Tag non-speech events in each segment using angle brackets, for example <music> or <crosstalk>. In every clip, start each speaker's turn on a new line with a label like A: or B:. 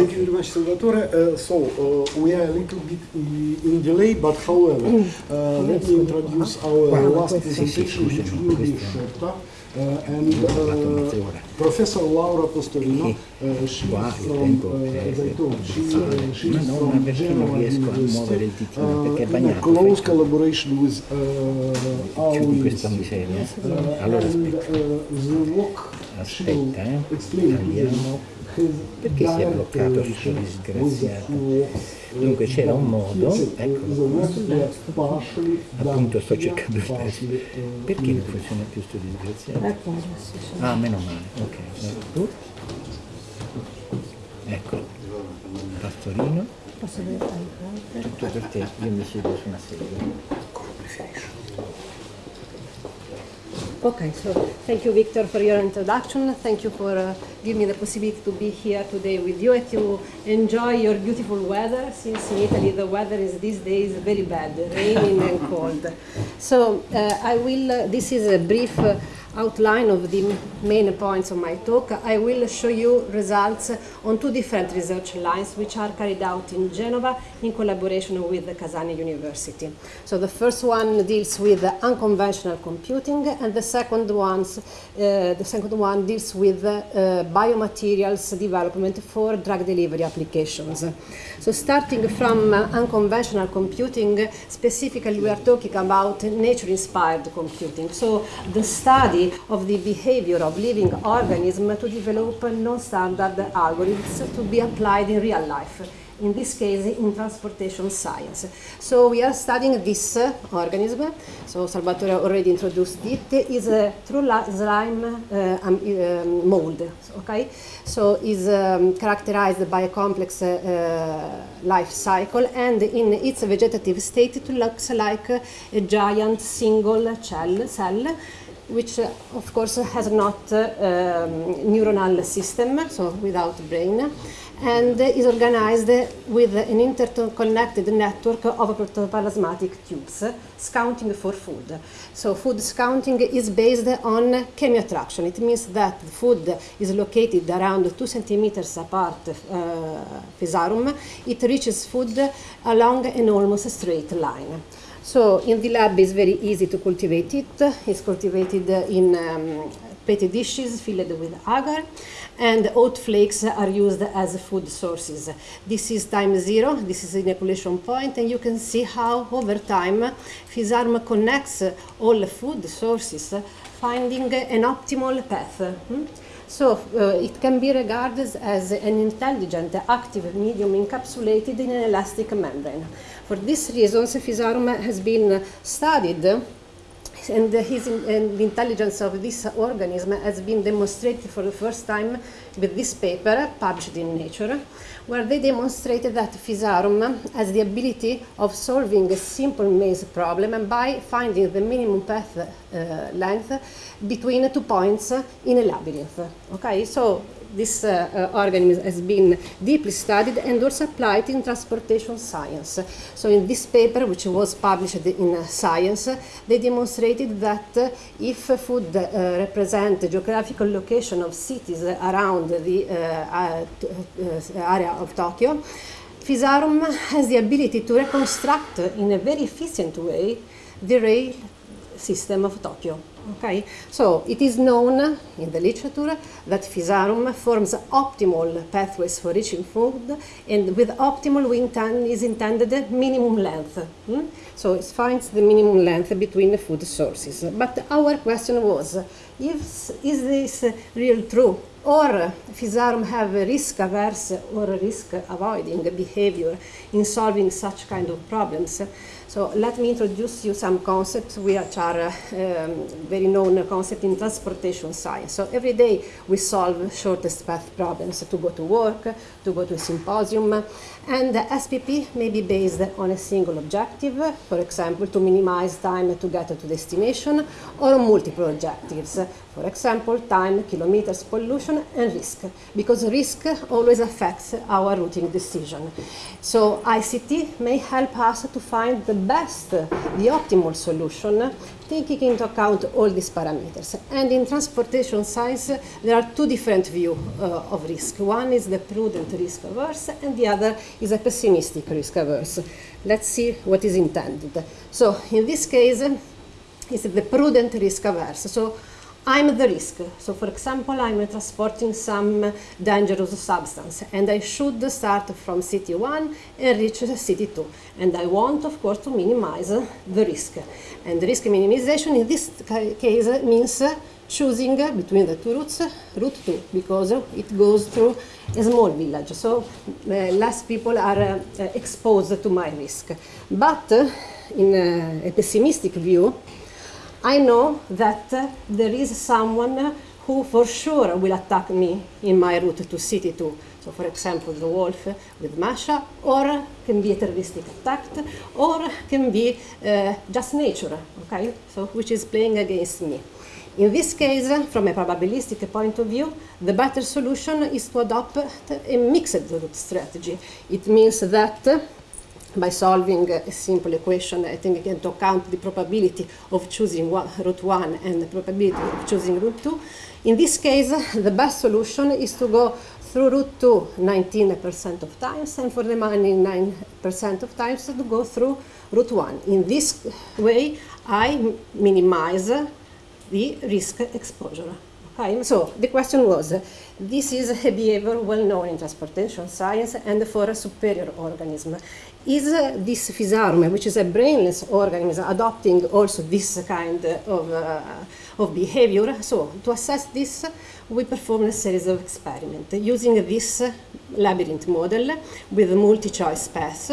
A: Thank you very much, Salvatore. Uh, so, uh, we are a little bit in, delay, but however, uh, let me introduce our last presentation, which will be shorter. Uh, and uh, Professor Laura Postorino, uh, she is from, uh, as I told, she, uh, she is from Genova University, uh, in a close collaboration with uh, our university. Uh, and uh, the work she will explain here
B: Tagliamo.
A: has
B: Perché si è bloccato
A: questo
B: disgraziato? Dunque c'era un modo,
A: ecco,
B: appunto sto cercando
A: di
B: perché non funziona più questo disgraziato? Ah, meno male, ok. Ecco, ecco. pastorino. Tutto per te, io mi siedo su una sedia. Come preferisci?
C: Okay, so thank you, Victor, for your introduction. Thank you for uh, giving me the possibility to be here today with you and to enjoy your beautiful weather, since in Italy the weather is these days very bad, raining and cold. So uh, I will, uh, this is a brief uh, outline of the main points of my talk. I will show you results on two different research lines which are carried out in Genova in collaboration with the Kazan University. So the first one deals with unconventional computing and the second, ones, uh, the second one deals with uh, biomaterials development for drug delivery applications. So starting from uh, unconventional computing, specifically we are talking about nature-inspired computing. So the study of the behavior of living organisms to develop non-standard algorithms to be applied in real life in this case in transportation science. So we are studying this uh, organism, so Salvatore already introduced it, is a true slime uh, um, mold, okay? So is um, characterized by a complex uh, life cycle and in its vegetative state it looks like a giant single cell, cell which uh, of course has not uh, um, neuronal system, so without brain, and is organized with an interconnected network of protoplasmatic tubes, scouting for food. So food scouting is based on chemiottraction. It means that food is located around two centimeters apart, uh, physarum. It reaches food along an almost straight line. So in the lab it's very easy to cultivate it. It's cultivated in um, petri dishes filled with agar and oat flakes are used as food sources. This is time zero, this is inoculation point and you can see how over time Physarum connects all food sources finding an optimal path. hmm? So uh, it can be regarded as an intelligent, active medium encapsulated in an elastic membrane. For these reasons, Physarum has been studied and, his, and the intelligence of this organism has been demonstrated for the first time with this paper published in Nature, where they demonstrated that Physarum has the ability of solving a simple maze problem and by finding the minimum path uh, length between two points in a labyrinth. Okay, so this uh, uh, organism has been deeply studied and also applied in transportation science. So in this paper, which was published in uh, Science, they demonstrated that uh, if food uh, represent the geographical location of cities around the area of Tokyo, Physarum has the ability to reconstruct in a very efficient way the rail system of Tokyo. Okay, so it is known in the literature that Physarum forms optimal pathways for reaching food, and with optimal we intend, is intended minimum length. hmm? So it finds the minimum length between the food sources. But our question was, if, is this real true? Or Physarum have a risk-averse or risk-avoiding behavior in solving such kind of problems? So let me introduce you some concepts which are uh, um, very known concepts in transportation science. So every day we solve shortest path problems to go to work, to go to a symposium, and the SPP may be based on a single objective, for example, to minimize time to get to destination, or multiple objectives, for example, time, kilometers, pollution, and risk, because risk always affects our routing decision. So ICT may help us to find the best, the optimal solution, taking into account all these parameters. And in transportation science, there are two different views uh, of risk. One is the prudent risk averse, and the other is a pessimistic risk averse. Let's see what is intended. So in this case, it's the prudent risk averse. So I'm the risk. So, for example, I'm transporting some dangerous substance, and I should start from city one and reach city two. And I want, of course, to minimize the risk. And risk minimization in this case means choosing between the two routes, route two, because it goes through a small village, so uh, less people are uh, exposed to my risk. But uh, in a pessimistic view, I know that uh, there is someone who for sure will attack me in my route to city 2. So for example, the wolf with Masha, or can be a terroristic attack, or can be uh, just nature, okay? So which is playing against me. In this case, from a probabilistic point of view, the better solution is to adopt a mixed route strategy. It means that by solving a simple equation, I think into account the probability of choosing one, route 1 and the probability of choosing route 2. In this case, the best solution is to go through route 2 19% of times and for the remaining 9% of times to go through route 1. In this way, I minimize the risk exposure. Okay, so the question was, this is a behavior well known in transportation science and for a superior organism. Is this Physarum, which is a brainless organism, adopting also this kind of, uh, of behavior? So to assess this, we performed a series of experiments using this labyrinth model with multi-choice paths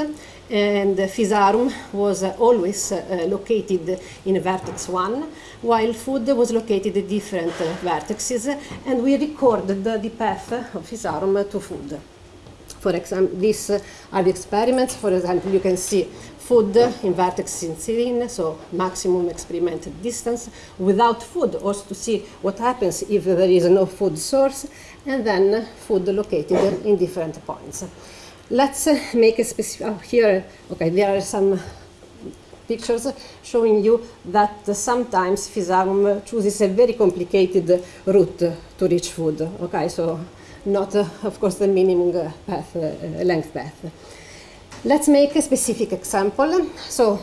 C: and Physarum was always uh, located in vertex 1, while food was located at different vertices, and we recorded the path of Physarum to food. For example, these are the experiments. For example, you can see food in vertex in serine, so maximum experimented distance, without food, also to see what happens if there is no food source, and then food located in different points. Let's uh, make a specific, oh, here, okay, there are some pictures showing you that uh, sometimes Physarum chooses a very complicated route to reach food, okay, so not, uh, of course, the minimum uh, path, uh, length path. Let's make a specific example. So,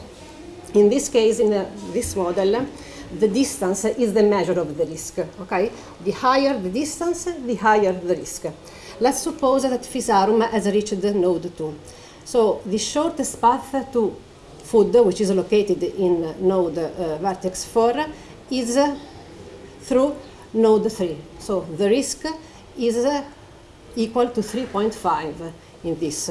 C: in this case, in this model, the distance is the measure of the risk, okay? The higher the distance, the higher the risk. Let's suppose that Physarum has reached node 2. So the shortest path to food, which is located in node uh, vertex 4, is uh, through node 3. So the risk is uh, equal to 3.5 in this.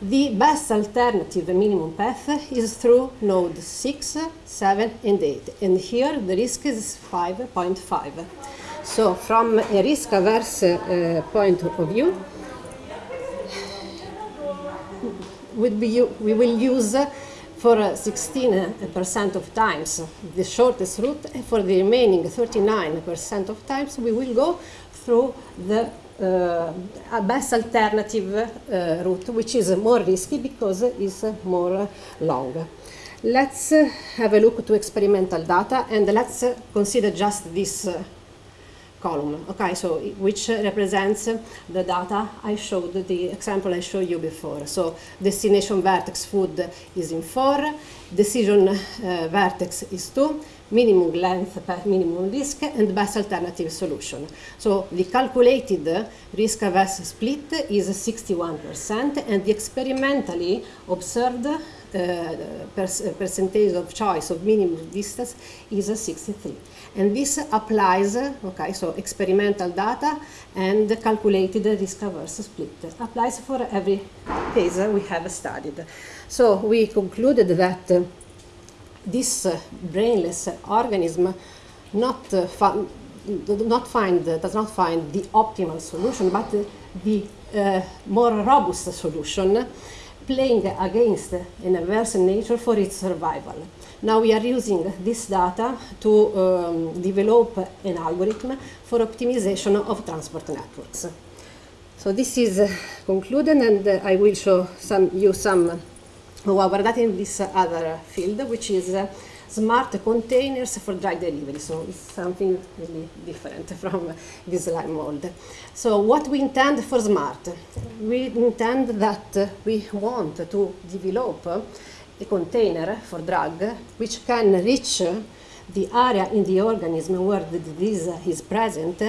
C: The best alternative minimum path is through node 6, 7, and 8. And here the risk is 5.5. So from a risk averse uh, point of view, we will use for 16% of times the shortest route, and for the remaining 39% of times we will go through the uh, best alternative uh, route, which is more risky because it's more long. Let's have a look to experimental data and let's consider just this column, okay, so which represents the data I showed, the example I showed you before. So destination vertex food is in 4, decision uh, vertex is 2, minimum length per minimum risk, and best alternative solution. So the calculated risk averse split is 61%, and the experimentally observed uh, percentage of choice of minimum distance is 63. And this applies, okay, so experimental data and calculated risk averse split applies for every case we have studied. So we concluded that this uh, brainless organism not uh, not find does not find the optimal solution, but the uh, more robust solution, playing against an adverse nature for its survival. Now we are using this data to um, develop an algorithm for optimization of transport networks. So this is uh, concluded and uh, I will show some, you some well, we're not in this other field, which is uh, smart containers for drug delivery. So it's something really different <laughs> from this lime mold. So what we intend for smart? We intend that we want to develop a container for drug which can reach the area in the organism where the disease is present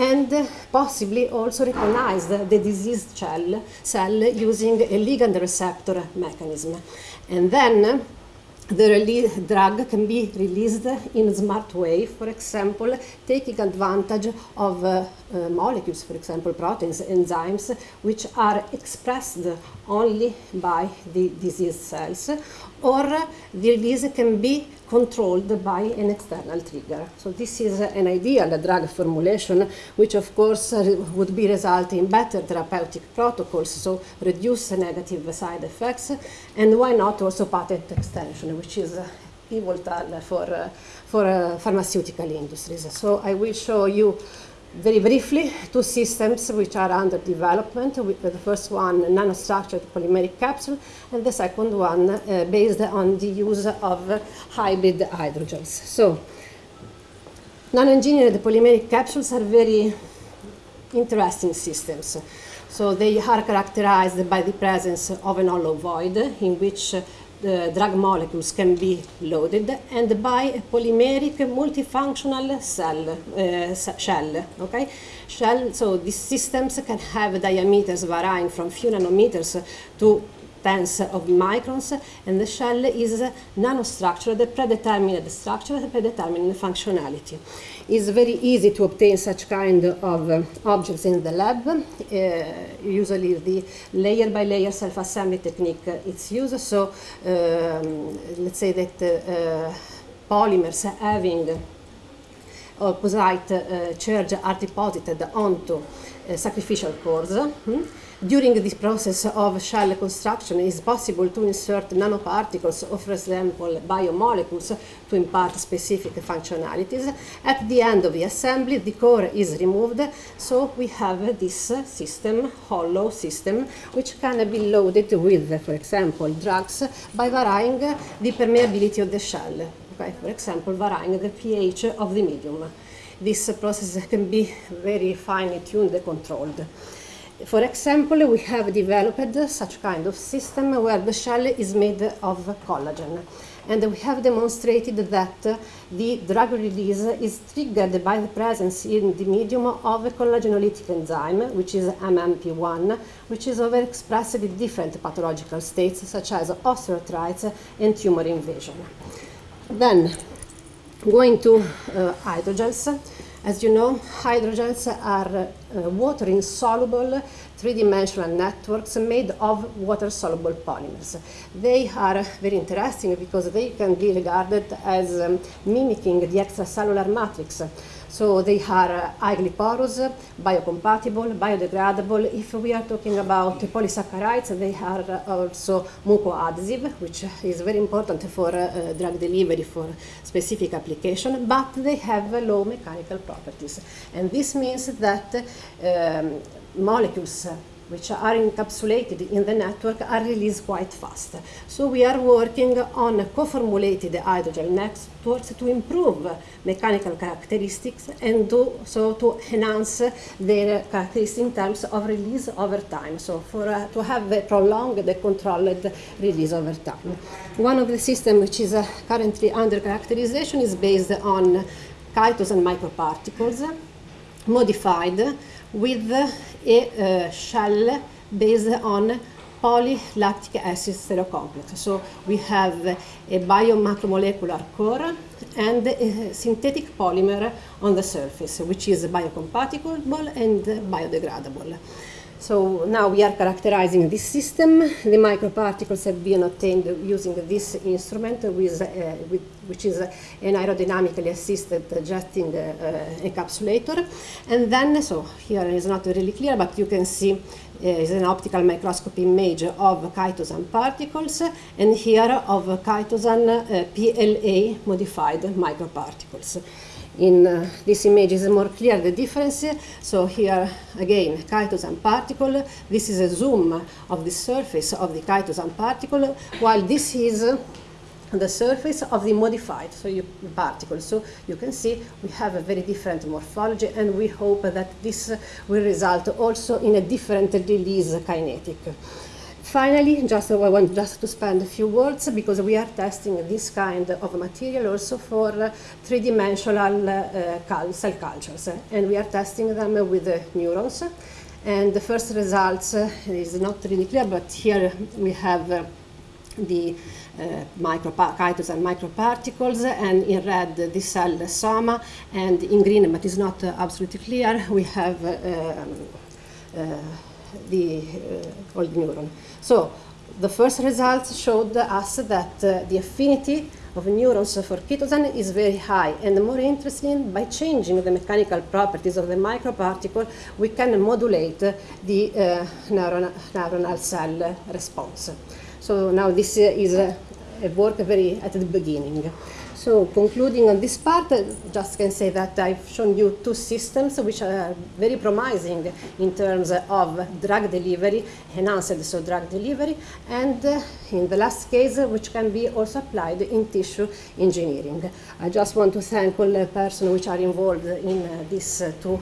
C: and possibly also recognize the diseased cell, cell using a ligand receptor mechanism. And then the drug can be released in a smart way, for example, taking advantage of uh, uh, molecules, for example, proteins, enzymes, which are expressed only by the disease cells, or the release can be controlled by an external trigger. So this is an ideal drug formulation, which of course would be resulting in better therapeutic protocols, so reduce negative side effects, and why not also patent extension, which is pivotal for, for pharmaceutical industries. So I will show you very briefly, two systems which are under development. The first one, nanostructured polymeric capsule, and the second one uh, based on the use of hybrid hydrogels. So, nano-engineered polymeric capsules are very interesting systems. So they are characterized by the presence of an hollow void in which the drug molecules can be loaded and by a polymeric multifunctional cell uh, shell okay? Shell so these systems can have diameters varying from few nanometers to tens of microns and the shell is nanostructured predetermined structure predetermined functionality it's very easy to obtain such kind of uh, objects in the lab. Uh, usually the layer by layer self-assembly technique uh, it's used. So um, let's say that uh, polymers having opposite uh, charge are deposited onto sacrificial cores. Hmm? During this process of shell construction, it is possible to insert nanoparticles or, for example, biomolecules to impart specific functionalities. At the end of the assembly, the core is removed, so we have this system, hollow system, which can be loaded with, for example, drugs by varying the permeability of the shell. Okay? For example, varying the pH of the medium. This process can be very finely tuned and controlled. For example, we have developed such kind of system where the shell is made of collagen. And we have demonstrated that the drug release is triggered by the presence in the medium of a collagenolytic enzyme, which is MMP1, which is overexpressed in different pathological states, such as osteoarthritis and tumor invasion. Then, going to uh, hydrogels, as you know, hydrogels are uh, water-insoluble three-dimensional networks made of water-soluble polymers. They are very interesting because they can be regarded as um, mimicking the extracellular matrix. So they are uh, highly porous, biocompatible, biodegradable. If we are talking about polysaccharides, they are also mucoadhesive, which is very important for uh, drug delivery for specific application, but they have low mechanical properties. And this means that um, molecules which are encapsulated in the network are released quite fast. So we are working on co-formulated hydrogel networks to improve mechanical characteristics and do, so to enhance their characteristics in terms of release over time. So for uh, to have a prolonged controlled release over time. One of the systems which is uh, currently under characterization is based on chitosan microparticles modified with a uh, shell based on polylactic acid stereocomplex. So we have a biomacromolecular core and a synthetic polymer on the surface, which is biocompatible and biodegradable. So now we are characterizing this system. The microparticles have been obtained using this instrument, with, uh, with, which is an aerodynamically assisted jetting uh, encapsulator. And then, so here is not really clear, but you can see uh, is an optical microscopy image of chitosan particles, and here of chitosan uh, PLA modified microparticles. In uh, this image is more clear the difference. So here again, chitosan particle. This is a zoom of the surface of the chitosan particle, while this is the surface of the modified so you, particle. So you can see we have a very different morphology and we hope that this will result also in a different release kinetic. Finally, just I want just to spend a few words because we are testing this kind of material also for three-dimensional uh, cell cultures, and we are testing them with neurons. And the first results uh, is not really clear, but here we have uh, the uh, micropa- chitosan microparticles, and in red uh, the cell soma, and in green, but it's not uh, absolutely clear, we have uh, um, the uh, old neuron. So the first results showed us that uh, the affinity of neurons for chitosan is very high, and more interesting, by changing the mechanical properties of the microparticle, we can modulate the uh, neuron- neuronal cell response. So now this uh, is a work very at the beginning. So concluding on this part, I just can say that I've shown you two systems which are very promising in terms of drug delivery, enhanced so drug delivery, and uh, in the last case, which can be also applied in tissue engineering. I just want to thank all the persons which are involved in uh, this uh, two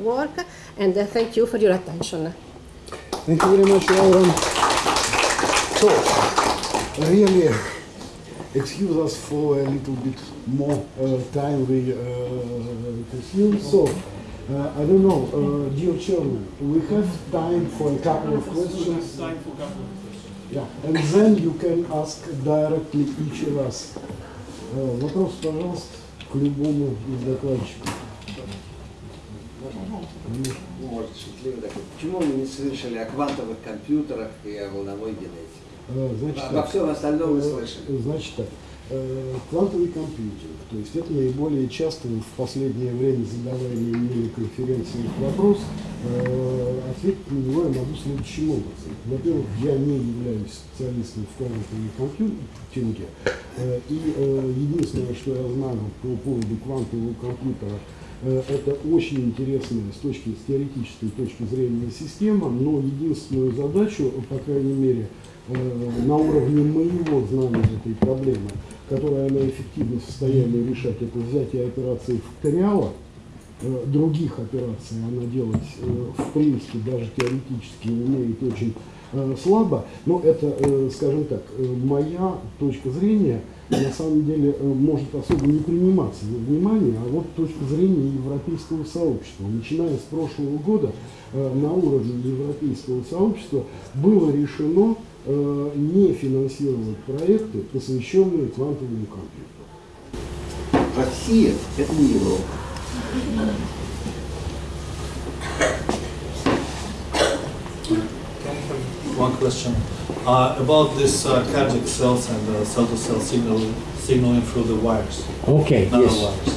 C: work, and thank you for your attention.
A: Thank you very much, Laura. So, really, excuse us for a little bit more uh, time we uh, consume. So, uh, I don't know, uh, dear Chairman, we have time for a couple of questions.
D: Time for a couple of questions.
A: Yeah, and then you can ask directly each of us. Э, Вопрос, пожалуйста, к любому из докладчиков.
E: Может, шутливо такой. Почему мы не слышали о квантовых компьютерах и о волновой генетике?
A: Э, Значит, так,
E: всем остальном мы
A: э,
E: слышали.
A: Значит так, э, квантовый компьютинг, то есть это наиболее часто в последнее время задаваемый мне на конференциях вопрос, э, ответить на него я могу следующим образом. Во-первых, я не являюсь специалистом в квантовом компьютинге, э, и э, единственное, что я знаю по поводу квантового компьютера, Э, Это очень интересная с точки с теоретической точки зрения система, но единственную задачу, по крайней мере, э, на уровне моего знания этой проблемы, которую она эффективно в состоянии решать, это взятие операции факториала, э, других операций она делать э, в принципе даже теоретически умеет очень э, слабо, но это, э, скажем так, э, моя точка зрения на самом деле э, может особо не приниматься во внимание, а вот точка зрения европейского сообщества. Начиная с прошлого года э, на уровне европейского сообщества было решено э, не финансировать проекты, посвященные квантовому компьютеру.
E: Россия – это не Европа.
D: One question uh, about this uh, cardiac cells and uh, cell-to-cell signal signaling through the wires,
B: Okay, yes.
D: nanowires.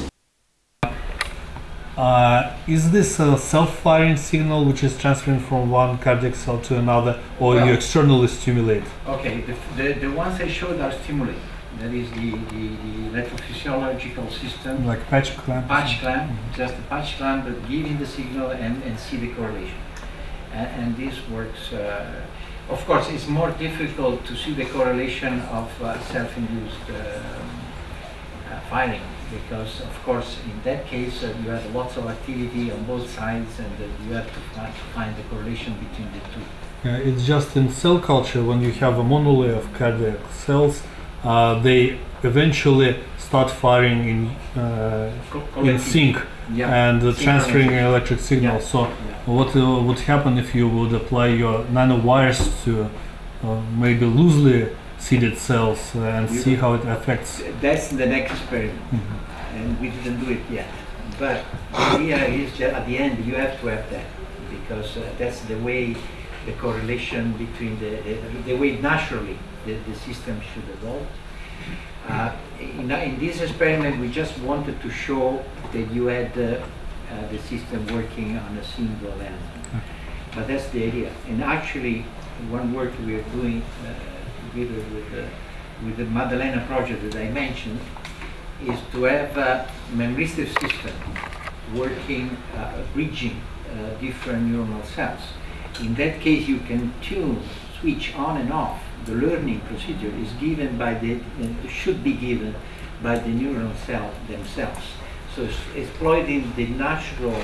D: Uh, is this a self-firing signal which is transferring from one cardiac cell to another, or you externally stimulate?
F: Okay, the, the, the ones I showed are stimulated. That is the, the, the electrophysiological system,
D: Like patch clamp?
F: patch clamp, just a patch clamp, but giving the signal and, and see the correlation. And, and this works, uh, of course, it's more difficult to see the correlation of uh, self-induced um, uh, firing because, of course, in that case, uh, you have lots of activity on both sides and uh, you have to find, to find the correlation between the two.
D: It's just in cell culture when you have a monolayer of cardiac cells, uh, they eventually start firing in uh, in sync
F: Yeah.
D: and uh, transferring electric signal.
F: Yeah.
D: So, what uh, would happen if you would apply your nanowires to uh, maybe loosely seeded cells and
F: You-
D: see how it affects?
F: That's the next experiment,
D: Mhm.
F: and we didn't do it yet. But the idea is that at the end you have to have that because uh, that's the way the correlation between the, the, the way naturally the, the system should evolve. Uh, in, in this experiment, we just wanted to show that you had uh, uh, the system working on a single element. But that's the idea. And actually, one work we are doing uh, together with the, with the Maddalena project that I mentioned is to have a memoristic system working, uh, bridging uh, different neuronal cells. In that case, you can tune, switch on and off. The learning procedure is given by the, uh, should be given by the neuronal cell themselves. So exploiting the natural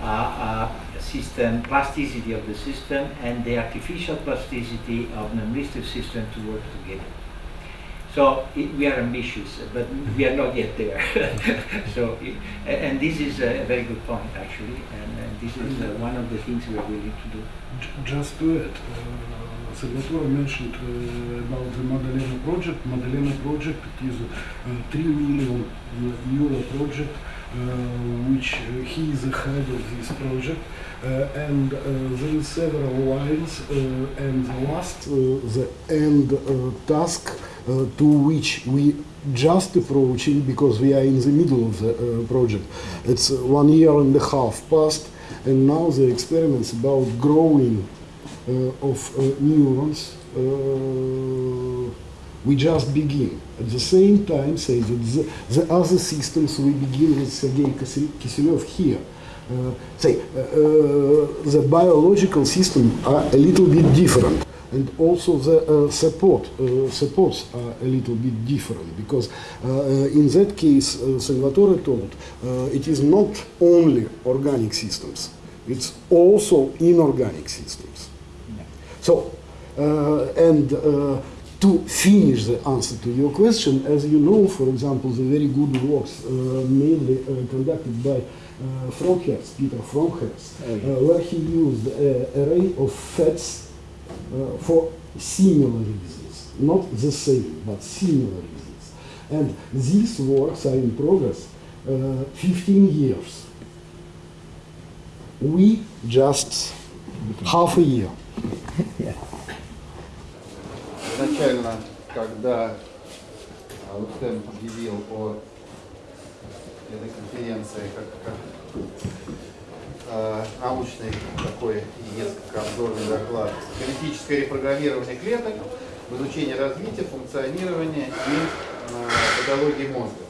F: uh, uh, system, plasticity of the system and the artificial plasticity of the memoristic system to work together. So it, we are ambitious, but we are not yet there. <laughs> so, it, and this is a very good point actually, and, and this is uh, one of the things we are willing to do.
A: J- Just add, uh, Salvatore mentioned uh, about the Maddalena project. Maddalena project is a 3 million euro project, uh, which uh, he is the head of this project. Uh, and there is several lines, and the last, the end task to which we just approaching because we are in the middle of the project. It's one year and a half past, and now the experiments about growing of uh, neurons uh, we just begin. At the same time, say that the, the other systems we begin with Sergei Kise- Kiselev here. Uh, say uh, uh, the biological system are a little bit different and also the uh, support uh, supports are a little bit different because uh, uh, in that case uh, Salvatore told uh, it is not only organic systems it's also inorganic systems so uh, and uh, to finish the answer to your question, as you know, for example, the very good works uh, mainly uh, conducted by uh, Peter Frohnherz,
B: Oh, yeah.
A: uh, where he used an array of fats uh, for similar reasons, not the same, but similar reasons. And these works are in progress uh, 15 years. We just half a year.
G: Изначально, когда Аутен объявил о этой конференции как, как э, научный такой и несколько обзорный доклад «Генетическое репрограммирование клеток в изучении развития, функционирования и э, патологии мозга».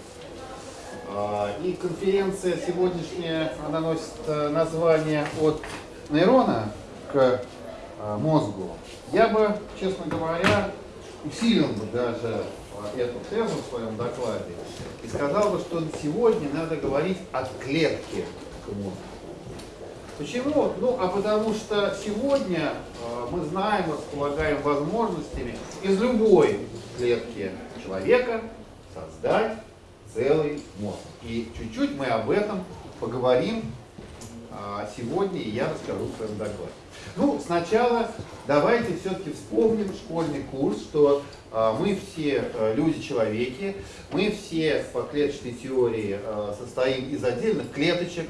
G: А, И конференция сегодняшняя, она носит название от нейрона к мозгу. Я бы, честно говоря, усилил бы даже э, эту тезу в своем докладе и сказал бы, что сегодня надо говорить от клетки к мозгу. Почему? Ну, а потому что сегодня э, мы знаем, располагаем возможностями из любой клетки человека создать целый мозг. И чуть-чуть мы об этом поговорим сегодня, и я расскажу в своем докладе. Ну, сначала давайте все-таки вспомним школьный курс, что а, мы все а, люди-человеки, мы все по клеточной теории а, состоим из отдельных клеточек,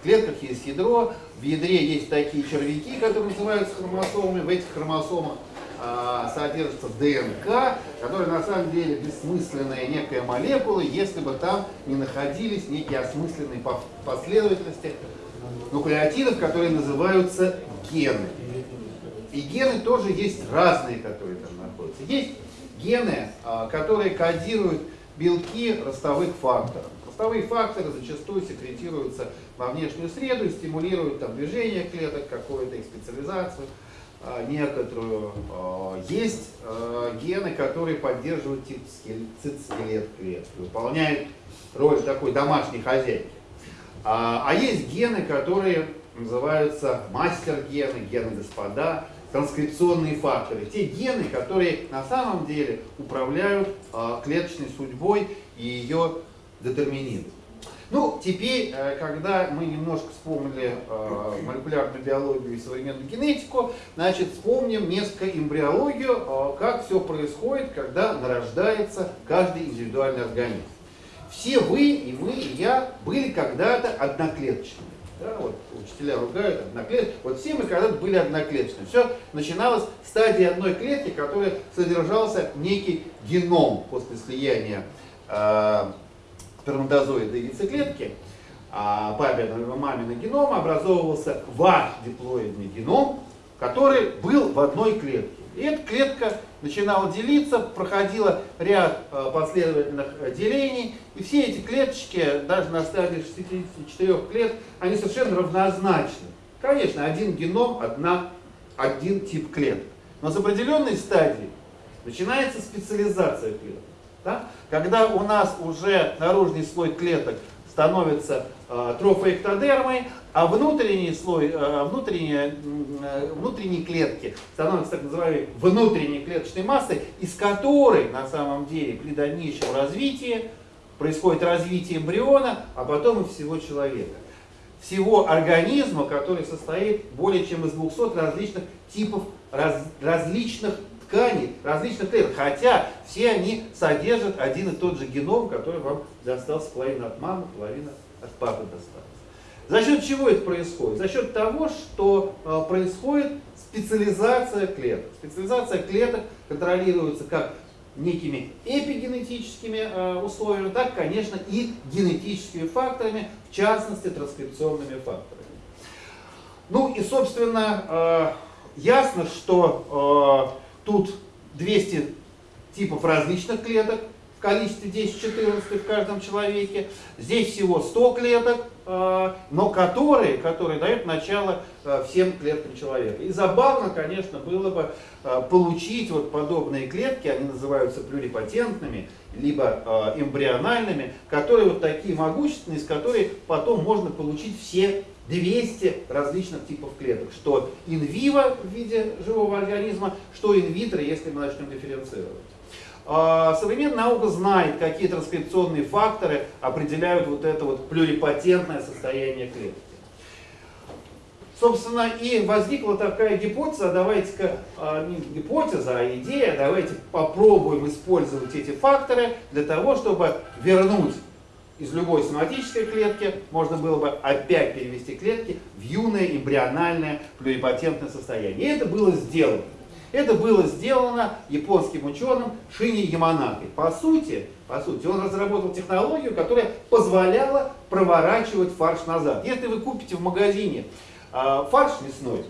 G: в клетках есть ядро, в ядре есть такие червяки, которые называются хромосомами. В этих хромосомах а, содержится ДНК, которая на самом деле бессмысленная некая молекула, если бы там не находились некие осмысленные по- последовательности нуклеотидов, которые называются гены. И гены тоже есть разные, которые там находятся. Есть гены, а, которые кодируют белки ростовых факторов. Ростовые факторы зачастую секретируются во внешнюю среду и стимулируют там, движение клеток, какую-то их специализацию а, некоторую. А, Есть гены, которые поддерживают цитоскелет клетки, выполняют роль такой домашней хозяйки. А есть гены, которые называются мастер-гены, гены господа, транскрипционные факторы. Те гены, которые на самом деле управляют а, клеточной судьбой и ее детерминируют. Ну, теперь, э, когда мы немножко вспомнили э, молекулярную биологию и современную генетику, значит, вспомним несколько эмбриологию, э, как все происходит, когда нарождается каждый индивидуальный организм. Все вы, и мы, и я были когда-то одноклеточными. Да, вот учителя ругают одноклеточные. Вот все мы когда-то были одноклеточными. Все начиналось с стадии одной клетки, в которой содержался некий геном после слияния э, сперматозоида и яйцеклетки, а папиного и маминого генома образовывался ваш диплоидный геном, который был в одной клетке. И эта клетка начинала делиться, проходила ряд э, последовательных э, делений, и все эти клеточки, даже на стадии 64 клеток, они совершенно равнозначны. Конечно, один геном, одна, один тип клеток. Но с определенной стадии начинается специализация клеток. Да? Когда у нас уже наружный слой клеток становится трофоэктодермой, а внутренний слой, э, внутренние, э, внутренние клетки становятся так называемой внутренней клеточной массой, из которой на самом деле при дальнейшем развитии происходит развитие эмбриона, а потом и всего человека. Всего организма, который состоит более чем из 200 различных типов раз, различных тканей, различных клеток, хотя все они содержат один и тот же геном, который вам достался половина от мамы, половина от папы досталась. За счет чего это происходит? За счет того, что э, происходит специализация клеток. Специализация клеток контролируется как некими эпигенетическими э, условиями, так, конечно, и генетическими факторами, в частности, транскрипционными факторами. Ну и, собственно, э, ясно, что тут 200 типов различных клеток количестве 10-14 в каждом человеке. Здесь всего 100 клеток, э, но которые, которые дают начало э, всем клеткам человека. И забавно, конечно, было бы э, получить вот подобные клетки, они называются плюрипатентными, либо эмбриональными, которые вот такие могущественные, из которых потом можно получить все 200 различных типов клеток, что инвиво в виде живого организма, что инвитро, если мы начнем дифференцировать. А, современная наука знает, какие транскрипционные факторы определяют вот это вот плюрипатентное состояние клетки. Собственно, и возникла такая гипотеза, давайте-ка, а, не гипотеза, а идея, давайте попробуем использовать эти факторы для того, чтобы вернуть из любой соматической клетки, можно было бы опять перевести клетки в юное эмбриональное плюрипатентное состояние. И это было сделано. Это было сделано японским ученым Шини Яманакой. По сути, по сути, он разработал технологию, которая позволяла проворачивать фарш назад. Если вы купите в магазине э, фарш мясной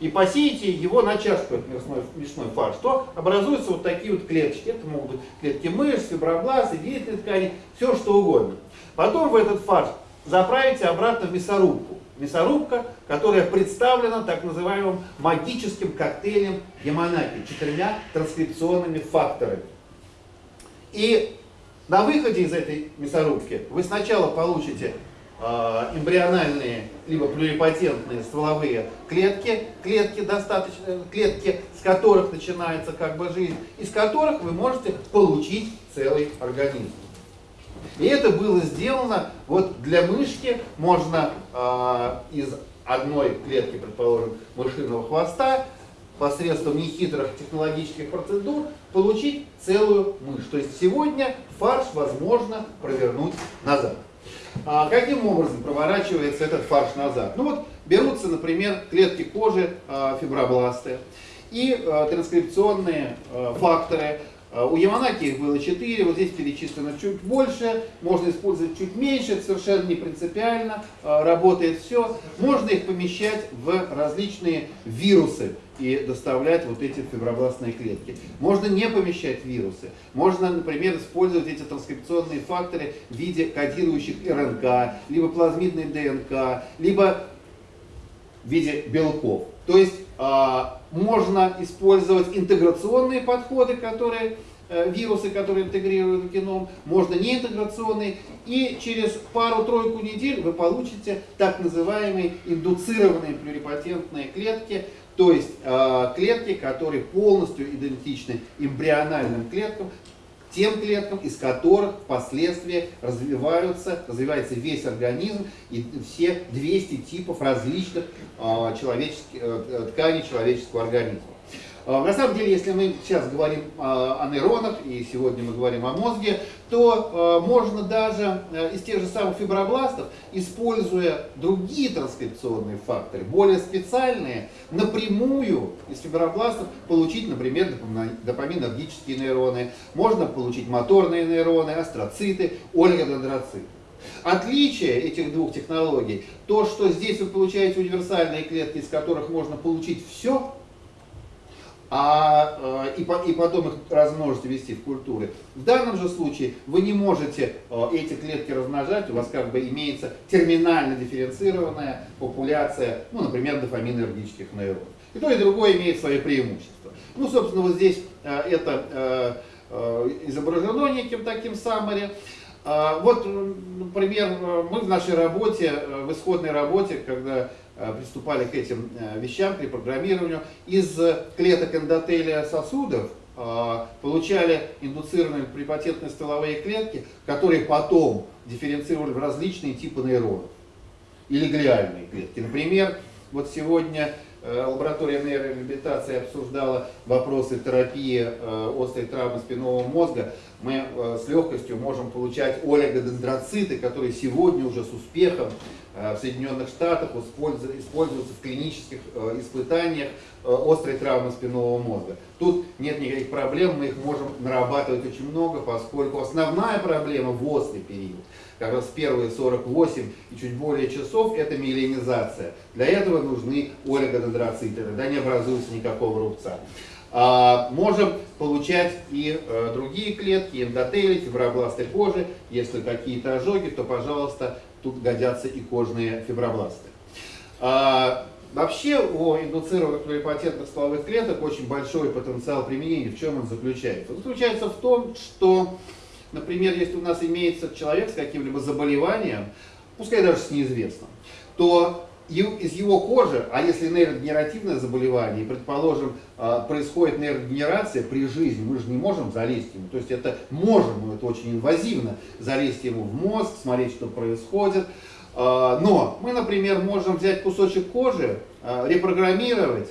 G: и посеете его на чашку, этот мясной, мясной фарш, то образуются вот такие вот клеточки. Это могут быть клетки мышц, фибробласты, вилитные ткани, все что угодно. Потом в этот фарш заправите обратно в мясорубку. Мясорубка, которая представлена так называемым магическим коктейлем Яманаки, четырьмя транскрипционными факторами. И на выходе из этой мясорубки вы сначала получите э, эмбриональные либо плюрипатентные стволовые клетки, клетки достаточно, клетки, с которых начинается как бы жизнь, из которых вы можете получить целый организм. И это было сделано, вот для мышки можно э, из одной клетки, предположим, мышиного хвоста, посредством нехитрых технологических процедур получить целую мышь. То есть сегодня фарш возможно провернуть назад. А каким образом проворачивается этот фарш назад? Ну вот берутся, например, клетки кожи, э, фибробласты и э, транскрипционные э, факторы, у Яманаки их было 4, вот здесь перечислено чуть больше, можно использовать чуть меньше, это совершенно не принципиально, а, работает все. Можно их помещать в различные вирусы и доставлять вот эти фибробластные клетки. Можно не помещать вирусы. Можно, например, использовать эти транскрипционные факторы в виде кодирующих РНК, либо плазмидной ДНК, либо в виде белков. То есть можно использовать интеграционные подходы, которые э, вирусы, которые интегрируют в геном, можно неинтеграционные, и через пару-тройку недель вы получите так называемые индуцированные плюрипатентные клетки, то есть э, клетки, которые полностью идентичны эмбриональным клеткам, тем клеткам, из которых впоследствии развиваются, развивается весь организм и все 200 типов различных э, человеческих, э, тканей человеческого организма. А, на самом деле, если мы сейчас говорим о нейронах, и сегодня мы говорим о мозге, то а, можно даже э, из тех же самых фибробластов, используя другие транскрипционные факторы, более специальные, напрямую из фибробластов получить, например, допаминергические нейроны, можно получить моторные нейроны, астроциты, олигодендроциты. Отличие этих двух технологий, то, что здесь вы получаете универсальные клетки, из которых можно получить все, а, э, и, по- и потом их размножить ввести в культуры. В данном же случае вы не можете э, эти клетки размножать, у вас как бы имеется терминально дифференцированная популяция, ну, например, дофаминергических нейронов. И то, и другое имеет свои преимущества. Ну, собственно, вот здесь э, это изображено неким таким саммари. Вот, например, мы в нашей работе, в исходной работе, когда приступали к этим э, вещам, к репрограммированию, из клеток эндотелия сосудов э, получали индуцированные препатентные стволовые клетки, которые потом дифференцировали в различные типы нейронов или глиальные клетки. Например, вот сегодня э, лаборатория нейрореабилитации обсуждала вопросы терапии э, острой травмы спинного мозга. Мы э, с легкостью можем получать олигодендроциты, которые сегодня уже с успехом э, в Соединенных Штатах использу- используются в клинических э, испытаниях э, острой травмы спинного мозга. Тут нет никаких проблем, мы их можем нарабатывать очень много, поскольку основная проблема в острый период как раз первые 48 и чуть более часов это миелинизация. Для этого нужны олигодендроциты, тогда не образуется никакого рубца. А, можем получать и э, другие клетки, эндотели, фибробласты кожи. Если какие-то ожоги, то, пожалуйста, тут годятся и кожные фибробласты. А, Вообще у индуцированных плурипатентных стволовых клеток очень большой потенциал применения. В чем он заключается? Он заключается в том, что, например, если у нас имеется человек с каким-либо заболеванием, пускай даже с неизвестным, то из его кожи, а если нейрогенеративное заболевание, предположим, а, происходит нейрогенерация при жизни, мы же не можем залезть ему, то есть это можем, но это очень инвазивно, залезть ему в мозг, смотреть, что происходит, а, но мы, например, можем взять кусочек кожи, а, репрограммировать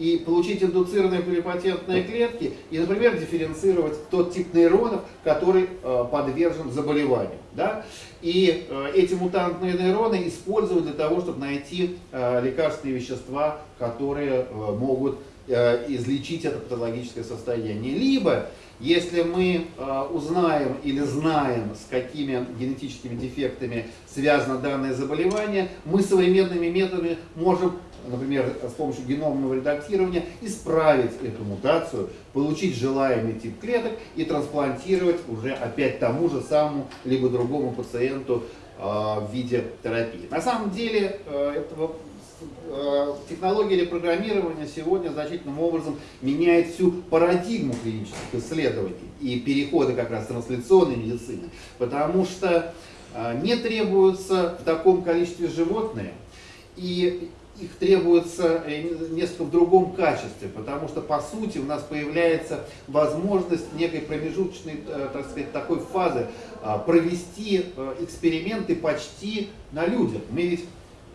G: и получить индуцированные плурипатентные клетки и, например, дифференцировать тот тип нейронов, который э, подвержен заболеванию. Да? И э, эти мутантные нейроны используют для того, чтобы найти э, лекарственные вещества, которые э, могут э, излечить это патологическое состояние. Либо, если мы э, узнаем или знаем, с какими генетическими дефектами связано данное заболевание, мы современными методами можем например, с помощью геномного редактирования исправить эту мутацию, получить желаемый тип клеток и трансплантировать уже опять тому же самому либо другому пациенту э, в виде терапии. На самом деле э, этого э, технология репрограммирования сегодня значительным образом меняет всю парадигму клинических исследований и перехода как раз трансляционной медицины, потому что э, не требуются в таком количестве животные, и их требуется э, несколько в другом качестве, потому что по сути у нас появляется возможность некой промежуточной, э, так сказать, такой фазы а, провести э, эксперименты почти на людях. Мы ведь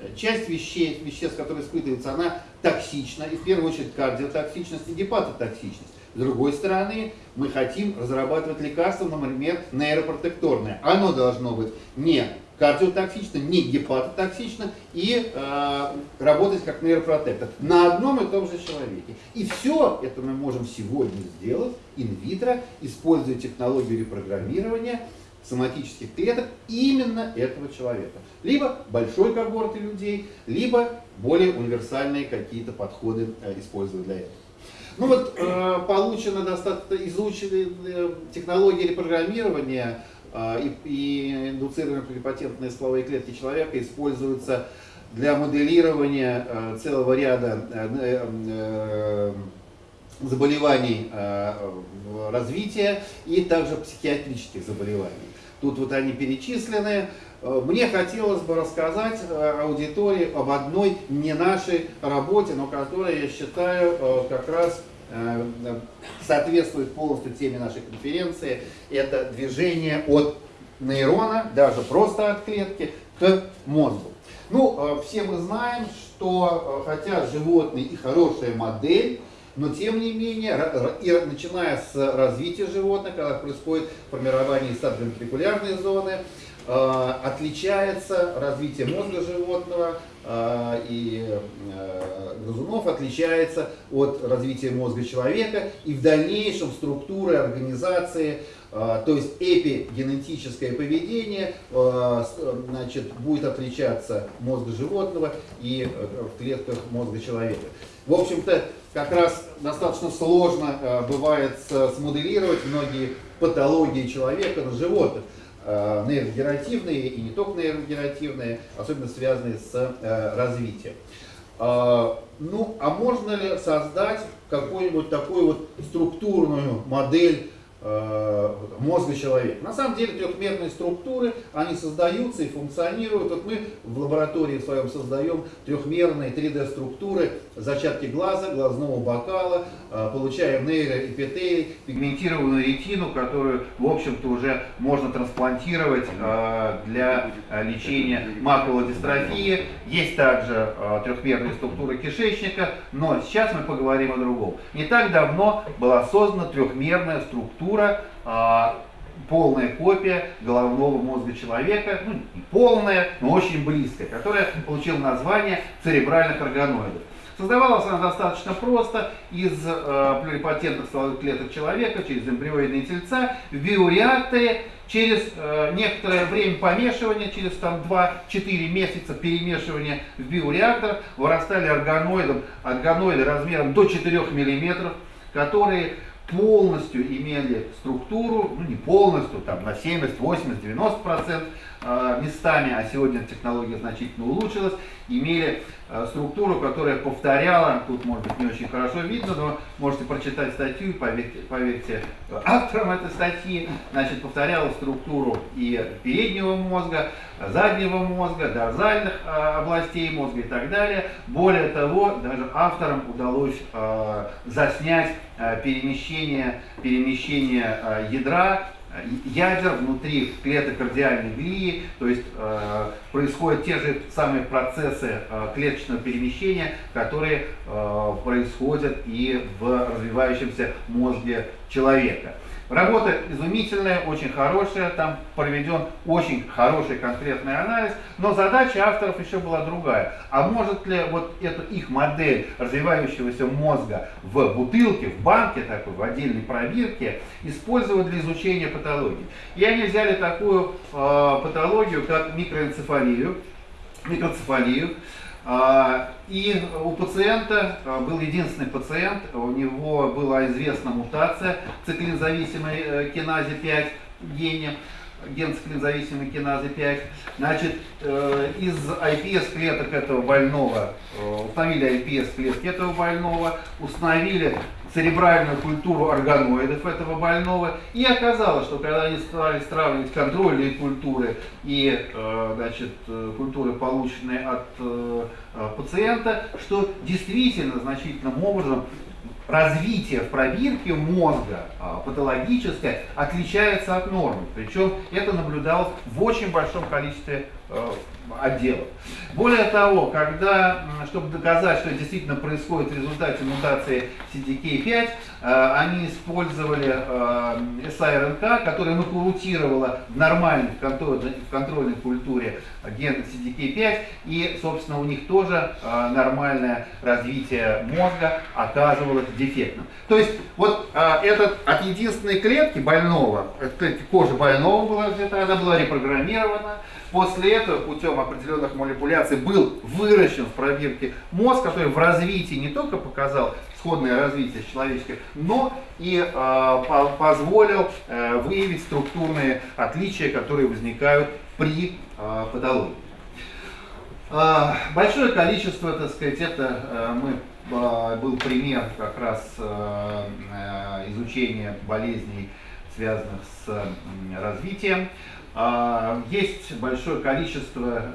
G: э, часть вещей, веществ, которые испытываются, она токсична, и в первую очередь кардиотоксичность и гепатотоксичность. С другой стороны, мы хотим разрабатывать лекарства, например, нейропротекторное. Оно должно быть не кардиотоксично, не гепатотоксично и э, работать как нейропротектор на одном и том же человеке. И все это мы можем сегодня сделать инвитро, используя технологию репрограммирования соматических клеток именно этого человека. Либо большой когорты людей, либо более универсальные какие-то подходы э, используя для этого. Ну вот э, получено достаточно изучены э, технологии репрограммирования и, и индуцированные плурипатентные стволовые клетки человека используются для моделирования э, целого ряда э, э, э, заболеваний в- развития и также психиатрических заболеваний. Тут вот они перечислены. Мне хотелось бы рассказать аудитории об одной не нашей работе, но которая, я считаю, как раз соответствует полностью теме нашей конференции. Это движение от нейрона, даже просто от клетки, к мозгу. Ну, э, все мы знаем, что э, хотя животный и хорошая модель, но тем не менее, и начиная с развития животных, когда происходит формирование сабвентрикулярной зоны, э, отличается развитие мозга животного э, и э, грызунов отличается от развития мозга человека и в дальнейшем структуры организации э, Э, То есть эпигенетическое поведение э, э, значит, будет отличаться мозга животного и э, в клетках мозга человека. В общем-то, как раз достаточно сложно э, бывает смоделировать многие патологии человека на животных э, нейрогенеративные и не только нейрогенеративные, особенно связанные с э, развитием. А, Ну, а можно ли создать какую-нибудь такую вот структурную модель э, мозга человека? На самом деле трехмерные структуры, они создаются и функционируют. Вот мы в лаборатории в своем создаем трехмерные 3D-структуры, зачатки глаза, глазного бокала, э, получаем нейроэпителий, пигментированную ретину, которую, в общем-то, уже можно трансплантировать э, для э, лечения макулодистрофии. Есть также э, трехмерные структуры кишечника, но сейчас мы поговорим о другом. Не так давно была создана трехмерная структура э, полная копия головного мозга человека, ну не полная, но очень близкая, которая получила название церебральных органоидов. Создавалась она достаточно просто из э, плюрипатентных стволовых клеток человека через эмбрионные тельца в биореакторе через э, некоторое время помешивания, через там 2-4 месяца перемешивания в биореактор вырастали органоиды, органоиды размером до 4 мм, которые полностью имели структуру, ну не полностью, там на 70, 80, 90 процентов местами, а сегодня технология значительно улучшилась, имели э, структуру, которая повторяла, тут может быть не очень хорошо видно, но можете прочитать статью, поверьте, поверьте э, авторам этой статьи, значит, повторяла структуру и переднего мозга, заднего мозга, дорзальных э, областей мозга и так далее. Более того, даже авторам удалось э, заснять э, перемещение, перемещение э, ядра э, ядер внутри клеток кардиальной глии, то есть э, происходят те же самые процессы э, клеточного перемещения, которые э, происходят и в развивающемся мозге человека. Работа изумительная, очень хорошая, там проведен очень хороший конкретный анализ, но задача авторов еще была другая. А может ли вот эту их модель развивающегося мозга в бутылке, в банке такой, в отдельной пробирке использовать для изучения патологии? И они взяли такую э, патологию, как микроэнцефалию, микроцефалию, И у пациента а, был единственный пациент, у него была известна мутация циклинзависимой э, киназе 5 гене, ген циклинзависимой киназы 5. Значит, э, из iPS клеток этого больного, э, установили iPS клетки этого больного, установили церебральную культуру органоидов этого больного. И оказалось, что когда они стали сравнивать контрольные культуры и э, значит, э, культуры, полученные от э, пациента, что действительно значительным образом развитие в пробирке мозга а, патологическое отличается от нормы. Причем это наблюдалось в очень большом количестве отделов. Более того, когда, чтобы доказать, что действительно происходит в результате мутации CDK5, э, они использовали э, siRNK, которая нокаутировала в нормальной в контрольной, культуре ген CDK5, и, собственно, у них тоже э, нормальное развитие мозга оказывалось дефектным. То есть, вот э, этот от единственной клетки больного, клетки кожи больного была взята, она была репрограммирована, После этого путем определенных манипуляций был выращен в пробирке мозг, который в развитии не только показал сходное развитие с человеческим, но и э, по- позволил э, выявить структурные отличия, которые возникают при э, патологии. А, Большое количество, так сказать, это э, мы а, был пример как раз э, э, изучения болезней, связанных с развитием. А, Есть большое количество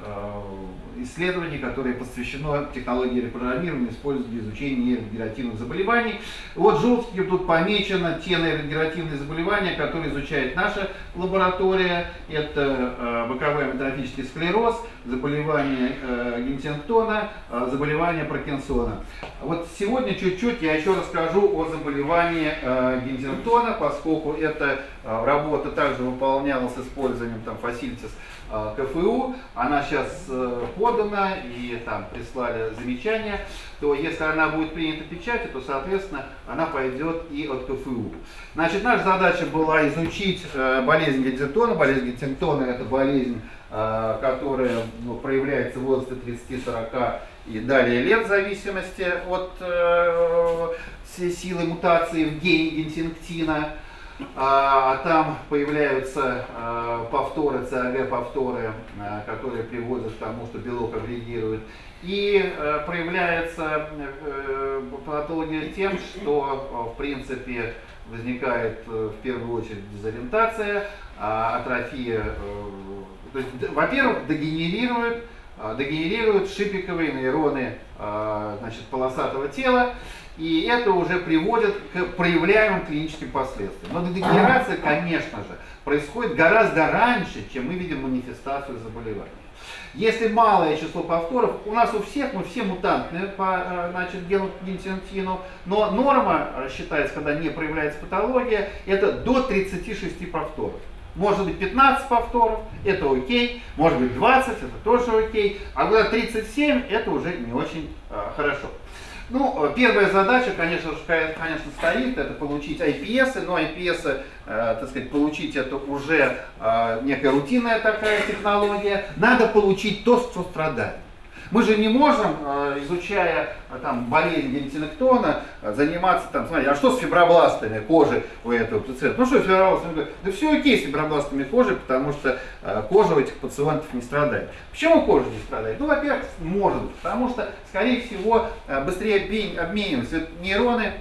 G: исследований, которые посвящено технологии репрограммирования, используют для изучения нейрогенеративных заболеваний. Вот желтеньким тут помечено те нейрогенеративные заболевания, которые изучает наша лаборатория. Это э, боковой амитрофический склероз, заболевание э, Гентингтона, э, заболевание Паркинсона. Вот сегодня чуть-чуть я еще расскажу о заболевании Гентингтона, поскольку эта работа также выполнялась с использованием там э, КФУ, она сейчас э, подана и там прислали замечания, то если она будет принята печати, то, соответственно, она пойдет и от КФУ. Значит, наша задача была изучить э, болезнь Гентингтона. Болезнь Гентингтона это болезнь, э, которая ну, проявляется в возрасте 30-40 и далее лет в зависимости от э, силы мутации в гене гентингтина. А, а там появляются а, повторы, ЦАГ-повторы, а, которые приводят к тому, что белок агрегирует. И проявляется а, патология тем, что, в принципе, возникает а, в первую очередь дезориентация, атрофия. Есть, во-первых, дегенерирует, а, дегенерируют шипиковые нейроны значит, полосатого тела, и это уже приводит к проявляемым клиническим последствиям. Но дегенерация, конечно же, происходит гораздо раньше, чем мы видим манифестацию заболевания. Если малое число повторов, у нас у всех, мы все мутантные по значит, гену гентинтину, но норма считается, когда не проявляется патология, это до 36 повторов. Может быть 15 повторов, это окей, может быть 20, это тоже окей, а когда 37, это уже не очень э, хорошо. Ну, первая задача, конечно, конечно, стоит, это получить IPS, но IPS, э, так сказать, получить это уже э, некая рутинная такая технология. Надо получить то, что страдает. Мы же не можем, э, изучая э, там, болезнь гентинектона, э, заниматься, там, смотрите, а что с фибробластами кожи у этого пациента? Ну что с фибробластами? Да все окей с фибробластами кожи, потому что кожа у этих пациентов не страдает. Почему кожа не страдает? Ну, во-первых, может потому что, скорее всего, быстрее обмениваются нейроны,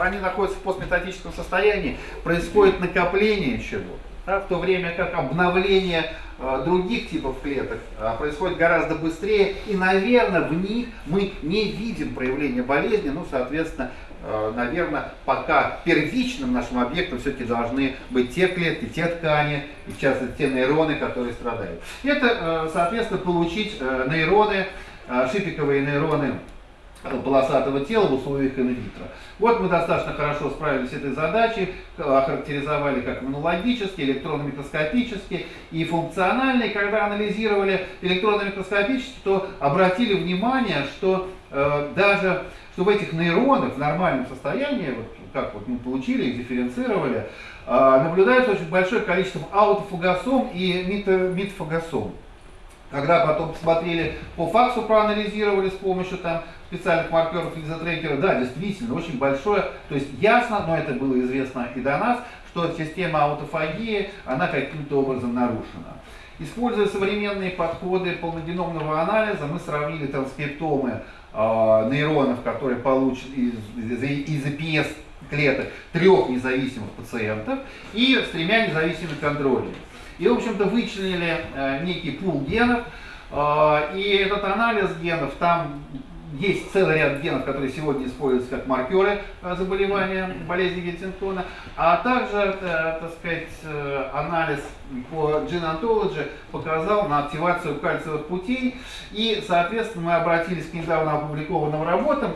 G: они находятся в постметатическом состоянии, происходит накопление чего-то да, в то время как обновление других типов клеток э, происходит гораздо быстрее, и, наверное, в них мы не видим проявления болезни, ну, соответственно, э, наверное, пока первичным нашим объектом все-таки должны быть те клетки, те ткани, и в частности те нейроны, которые страдают. Это, соответственно, получить нейроны, шипиковые нейроны полосатого тела в условиях инвитро. Вот мы достаточно хорошо справились с этой задачей, охарактеризовали как иммунологически, электронно-микроскопически и функциональные. Когда анализировали электронно-микроскопически, то обратили внимание, что э, даже что в этих нейронах в нормальном состоянии, вот, как вот мы получили их, дифференцировали, э, наблюдается очень большое количество аутофагосом и митофагосом. Когда потом посмотрели по факсу, проанализировали с помощью там специальных маркеров лизотрекера, да, действительно, очень большое, то есть ясно, но это было известно и до нас, что система аутофагии, она каким-то образом нарушена. Используя современные подходы полногеномного анализа, мы сравнили транскриптомы э, нейронов, которые получены из, из EPS клеток трех независимых пациентов и с тремя независимыми контролями. И, в общем-то, вычленили э, некий пул генов, э, и этот анализ генов, там есть целый ряд генов, которые сегодня используются как маркеры э, заболевания болезни Геттингтона, а также, так сказать, анализ по Gene Ontology показал на активацию кальциевых путей, и, соответственно, мы обратились к недавно опубликованным работам,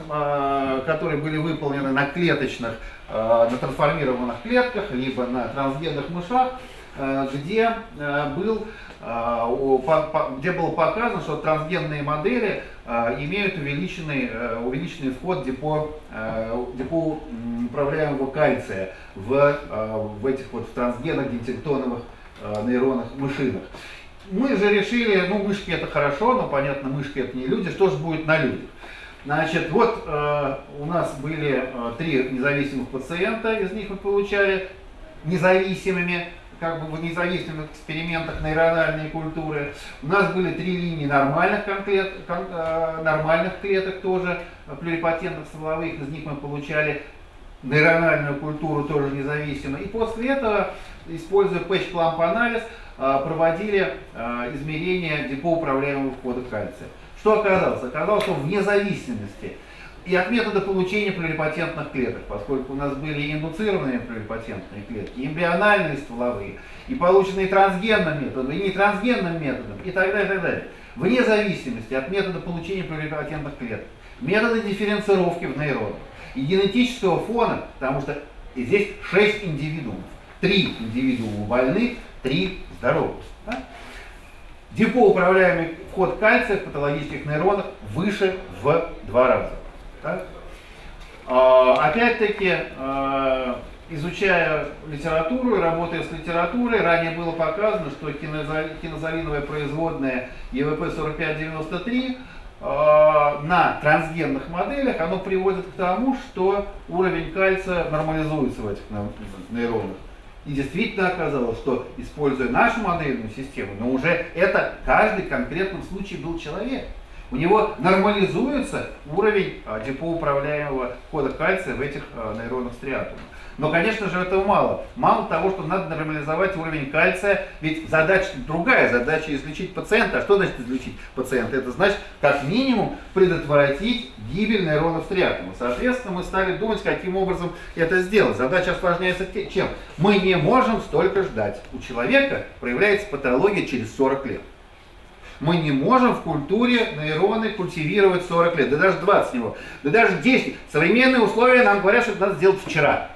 G: которые были выполнены на клеточных, на трансформированных клетках, либо на трансгенных мышах, где был где было показано, что трансгенные модели Э, имеют увеличенный, э, увеличенный вход депо, э, депо управляемого кальция в, в этих вот в трансгенах гентиктоновых нейронах мышинах. Мы же решили, ну мышки это хорошо, но понятно, мышки это не люди, что же будет на людях? Значит, вот э, у нас были э, три независимых пациента, из них мы получали независимыми как бы в независимых экспериментах нейрональной культуры. У нас были три линии нормальных, конкрет, кон, э, нормальных клеток тоже, плюрипатентных стволовых, из них мы получали нейрональную культуру тоже независимо. И после этого, используя пэтч-кламп анализ, э, проводили э, измерения депоуправляемого входа кальция. Что оказалось? Оказалось, что вне зависимости и от метода получения плюрипатентных клеток, поскольку у нас были индуцированные плюрипатентные клетки, эмбриональные стволовые, и полученные трансгенным методом, и не трансгенным методом, и так далее, и так далее. вне зависимости от метода получения плюрипатентных клеток, метода дифференцировки в нейронах и генетического фона, потому что здесь 6 индивидуумов. Три индивидуума больных, три здоровых. Да? Депоуправляемый вход кальция в патологических нейронах выше в два раза. Да? А, Опять-таки, а, изучая литературу и работая с литературой, ранее было показано, что кинозалиновая производная ЕВП-4593 э, на трансгенных моделях, оно приводит к тому, что уровень кальция нормализуется в этих ней- нейронах. И действительно оказалось, что используя нашу модельную систему, но уже это каждый конкретном случае был человек. У него нормализуется уровень а, депоуправляемого кода кальция в этих а, нейронах стриатума. Но, конечно же, этого мало. Мало того, что надо нормализовать уровень кальция, ведь задача другая, задача излечить пациента. А что значит излечить пациента? Это значит, как минимум, предотвратить гибель нейронов стриатума. Соответственно, мы стали думать, каким образом это сделать. Задача осложняется чем? Мы не можем столько ждать. У человека проявляется патология через 40 лет. Мы не можем в культуре нейроны культивировать 40 лет, да даже 20 него, да даже 10. Современные условия нам говорят, что это надо сделать вчера.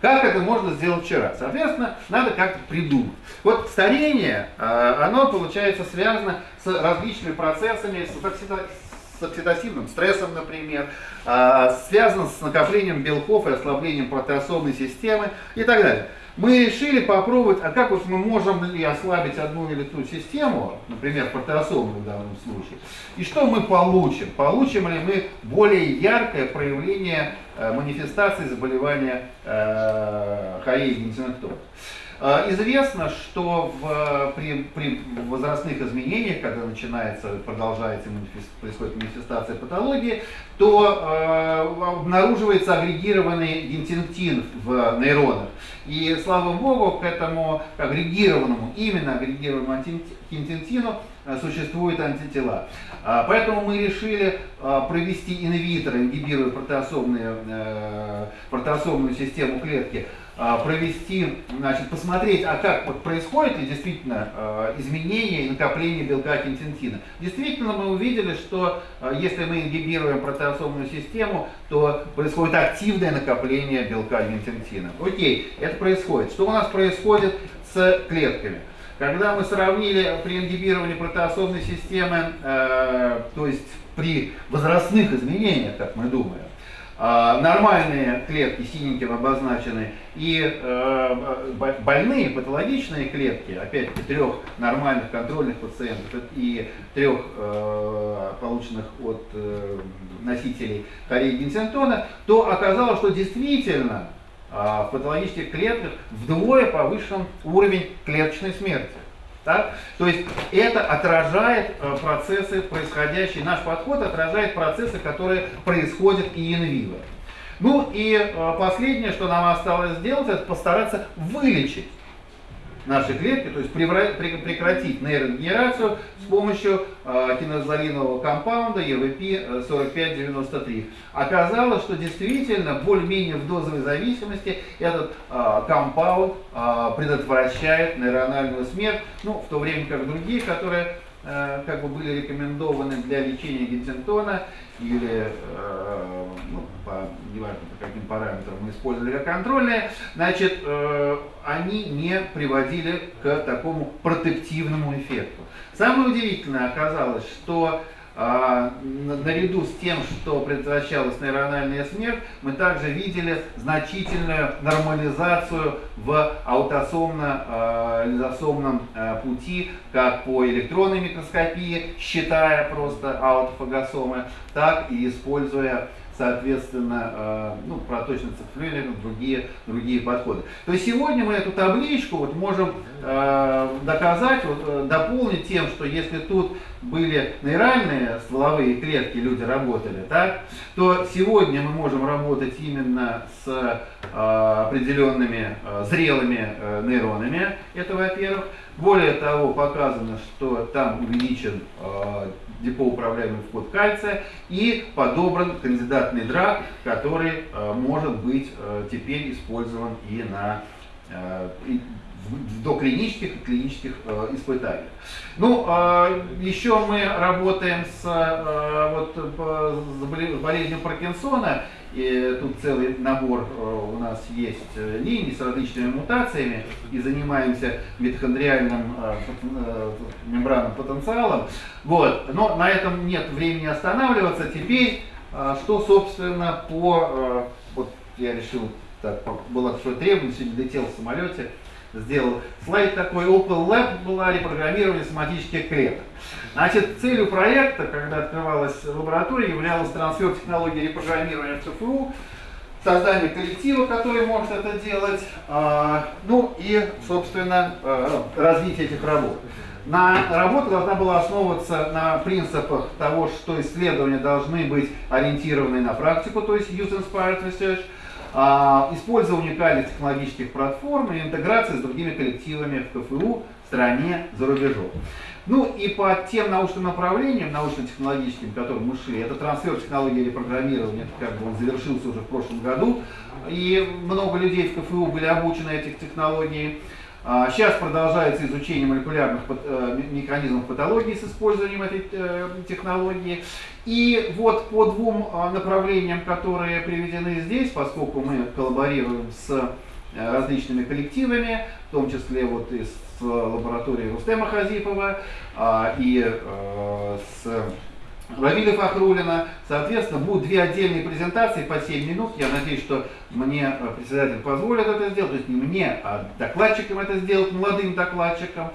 G: Как это можно сделать вчера? Соответственно, надо как-то придумать. Вот старение, э, оно получается связано с различными процессами, с оксида- с оксидативным стрессом, например, э, связано с накоплением белков и ослаблением протеосомной системы и так далее. Мы решили попробовать, а как вот мы можем ли ослабить одну или ту систему, например, протеосомную в данном случае, и что мы получим? Получим ли мы более яркое проявление э, манифестации заболевания э, хореи генитинектома? Э, Известно, что в, при, при возрастных изменениях, когда начинается, продолжается, происходит манифестация патологии, то э, обнаруживается агрегированный гентинктин в нейронах. И слава богу, к этому агрегированному, именно агрегированному гентинктину э, существуют антитела. А, Поэтому мы решили а, провести инвитро, ингибируя протеосомные, э, протеосомную систему клетки, а, провести, значит, посмотреть, а как вот происходит ли действительно а, изменение и накопление белка кентинтина. Действительно, мы увидели, что а, если мы ингибируем протеосомную систему, то происходит активное накопление белка кентинтина. Окей, это происходит. Что у нас происходит с клетками? Когда мы сравнили при ингибировании протеосомной системы, э, то есть при возрастных изменениях, как мы думаем, а, нормальные клетки синеньким обозначены и э, бо- больные патологичные клетки, опять-таки трех нормальных контрольных пациентов и трех э, полученных от э, носителей хореи Гинсентона, то оказалось, что действительно а, в патологических клетках вдвое повышен уровень клеточной смерти. Так? То есть это отражает э, процессы, происходящие, наш подход отражает процессы, которые происходят и инвиво. Ну и э, последнее, что нам осталось сделать, это постараться вылечить наши клетки, то есть прекратить нейрогенерацию с помощью э, кинозалинового компаунда EVP 4593. Оказалось, что действительно более-менее в дозовой зависимости этот э, компаунд э, предотвращает нейрональную смерть, ну, в то время как другие, которые как бы были рекомендованы для лечения Геттинтона или ну, по, неважно по каким параметрам мы использовали как контрольные, значит, э, они не приводили к такому протективному эффекту. Самое удивительное оказалось, что а, на- наряду с тем, что предотвращалась нейрональная смерть, мы также видели значительную нормализацию в аутосомно-лизосомном э, пути, как по электронной микроскопии, считая просто аутофагосомы, так и используя соответственно, э, ну, проточный цифрлининг, другие, другие подходы. То есть сегодня мы эту табличку вот можем э, доказать, вот, э, дополнить тем, что если тут были нейральные стволовые клетки, люди работали, так, то сегодня мы можем работать именно с определенными зрелыми нейронами, это во-первых. Более того, показано, что там увеличен депоуправляемый вход кальция и подобран кандидатный драг, который э, может быть э, теперь использован и на э, и в доклинических и клинических э, испытаниях. Ну, э, еще мы работаем с э, вот, с боле- болезнью Паркинсона, и тут целый набор э, у нас есть э, линий с различными мутациями, и занимаемся митохондриальным э, мембранным потенциалом. Вот. Но на этом нет времени останавливаться. Теперь, что, собственно, по... Вот я решил, так, было такое требование, сегодня летел в самолете, сделал слайд такой, Opel Lab была репрограммирование соматических клеток. Значит, целью проекта, когда открывалась лаборатория, являлась трансфер технологии репрограммирования в КФУ, создание коллектива, который может это делать, а, ну и, собственно, а, развитие этих работ. На работа должна была основываться на принципах того, что исследования должны быть ориентированы на практику, то есть Use-Inspired Research, а, использование уникальных технологических платформ и интеграция с другими коллективами в КФУ, стране, за рубежом. Ну и по тем научным направлениям, научно-технологическим, которым мы шли, это трансфер технологии репрограммирования, как бы он завершился уже в прошлом году, и много людей в КФУ были обучены этих технологий. А, Сейчас продолжается изучение молекулярных э, ме- механизмов патологии с использованием этой э, технологии. И вот по двум а, направлениям, которые приведены здесь, поскольку мы коллаборируем с э, различными коллективами, в том числе вот и с лабораторией Рустема Хазипова а, и э, с Равиля Фахрулина. Соответственно, будут две отдельные презентации по 7 минут. Я надеюсь, что мне э, председатель позволит это сделать. То есть не мне, а докладчикам это сделать, молодым докладчикам.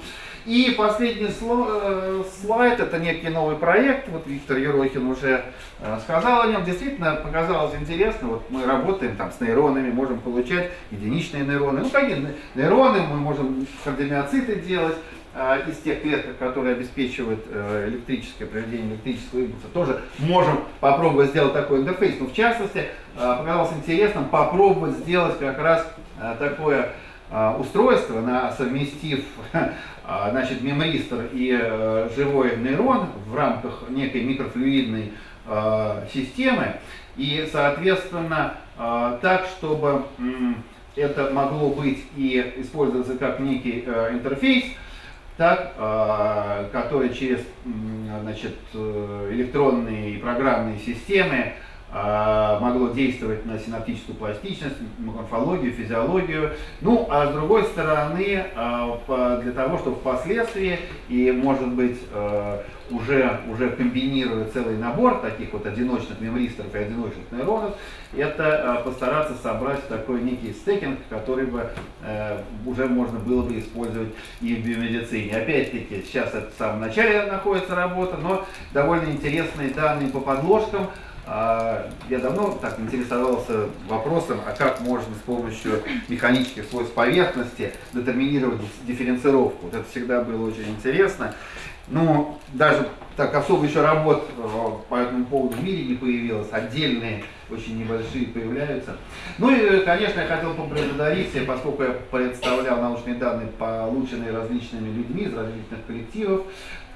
G: И последний э, слайд, это некий новый проект. Вот Виктор Ерохин уже э, сказал о нем. Действительно показалось интересно. Вот мы работаем там с нейронами, можем получать единичные нейроны. Ну, какие не- нейроны, мы можем кардиомиоциты делать а, из тех клеток, которые обеспечивают э, электрическое проведение электрического импульса, тоже можем попробовать сделать такой интерфейс. Но в частности, показалось интересным попробовать сделать как раз такое устройство, на, совместив <laughs> значит, мемристор и э, живой нейрон в рамках некой микрофлюидной э, системы. И, соответственно, э, так, чтобы это могло быть и использоваться как некий э, интерфейс, так, который через значит, э, электронные и программные системы могло действовать на синаптическую пластичность, морфологию, физиологию. Ну, а с другой стороны, по- для того, чтобы впоследствии и, может быть, э, уже, уже комбинируя целый набор таких вот одиночных мемристоров и одиночных нейронов, это постараться собрать такой некий стекинг, который бы уже можно было бы использовать и в биомедицине. Опять-таки, сейчас это в самом начале находится работа, но довольно интересные данные по подложкам. А, Я давно так интересовался вопросом, а как можно с помощью механических свойств поверхности детерминировать дифференцировку. Вот это всегда было очень интересно. Но даже так особо еще работ э, по этому поводу в мире не появилось, отдельные, очень небольшие появляются. Ну и, конечно, я хотел поблагодарить, поскольку я представлял научные данные, полученные различными людьми из различных коллективов,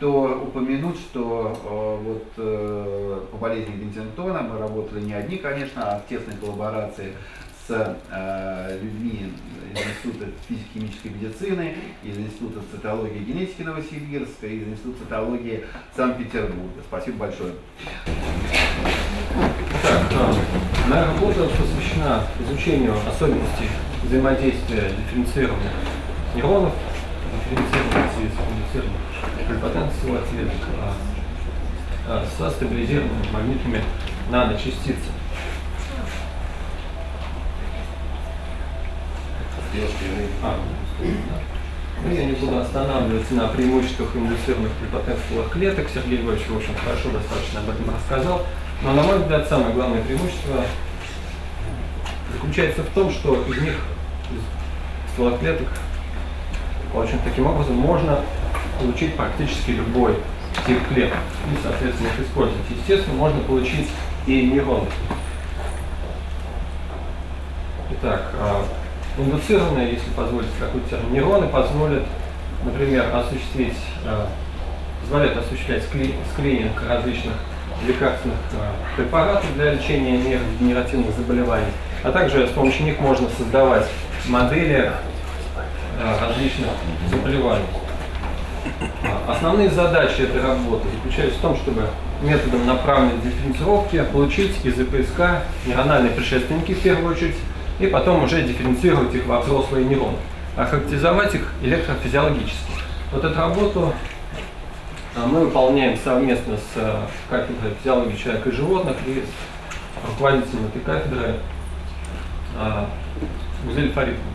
G: то упомянуть, что э, вот э, по болезни Гентингтона мы работали не одни, конечно, а в тесной коллаборации с э, людьми из Института физико-химической медицины, из Института цитологии и генетики Новосибирска, из Института цитологии Санкт-Петербурга. Спасибо большое.
H: Так, моя работа посвящена изучению особенностей взаимодействия дифференцированных нейронов, полипотенциал ответов а, а, со стабилизированными магнитными наночастицами. А. Ну, я не буду останавливаться на преимуществах индуцированных полипотенциалных клеток. Сергей Львович, в общем, хорошо достаточно об этом рассказал. Но, на мой взгляд, самое главное преимущество заключается в том, что из них, из ствола клеток, очень таким образом можно получить практически любой тип клеток и, соответственно, их использовать. Естественно, можно получить и нейроны. Итак, а, индуцированные, если позволить какой-то термин, нейроны позволят, например, осуществить, а, позволяют осуществлять скри- скрининг различных лекарственных а, препаратов для лечения нейродегенеративных заболеваний, а также с помощью них можно создавать модели различных заболеваний. А, Основные задачи этой работы заключаются в том, чтобы методом направленной дифференцировки получить из ИПСК нейрональные предшественники в первую очередь, и потом уже дифференцировать их во взрослые нейроны, а характеризовать их электрофизиологически. Вот эту работу а, мы выполняем совместно с а, кафедрой физиологии человека и животных и с руководителем этой кафедры а, Гузель Фаридовной.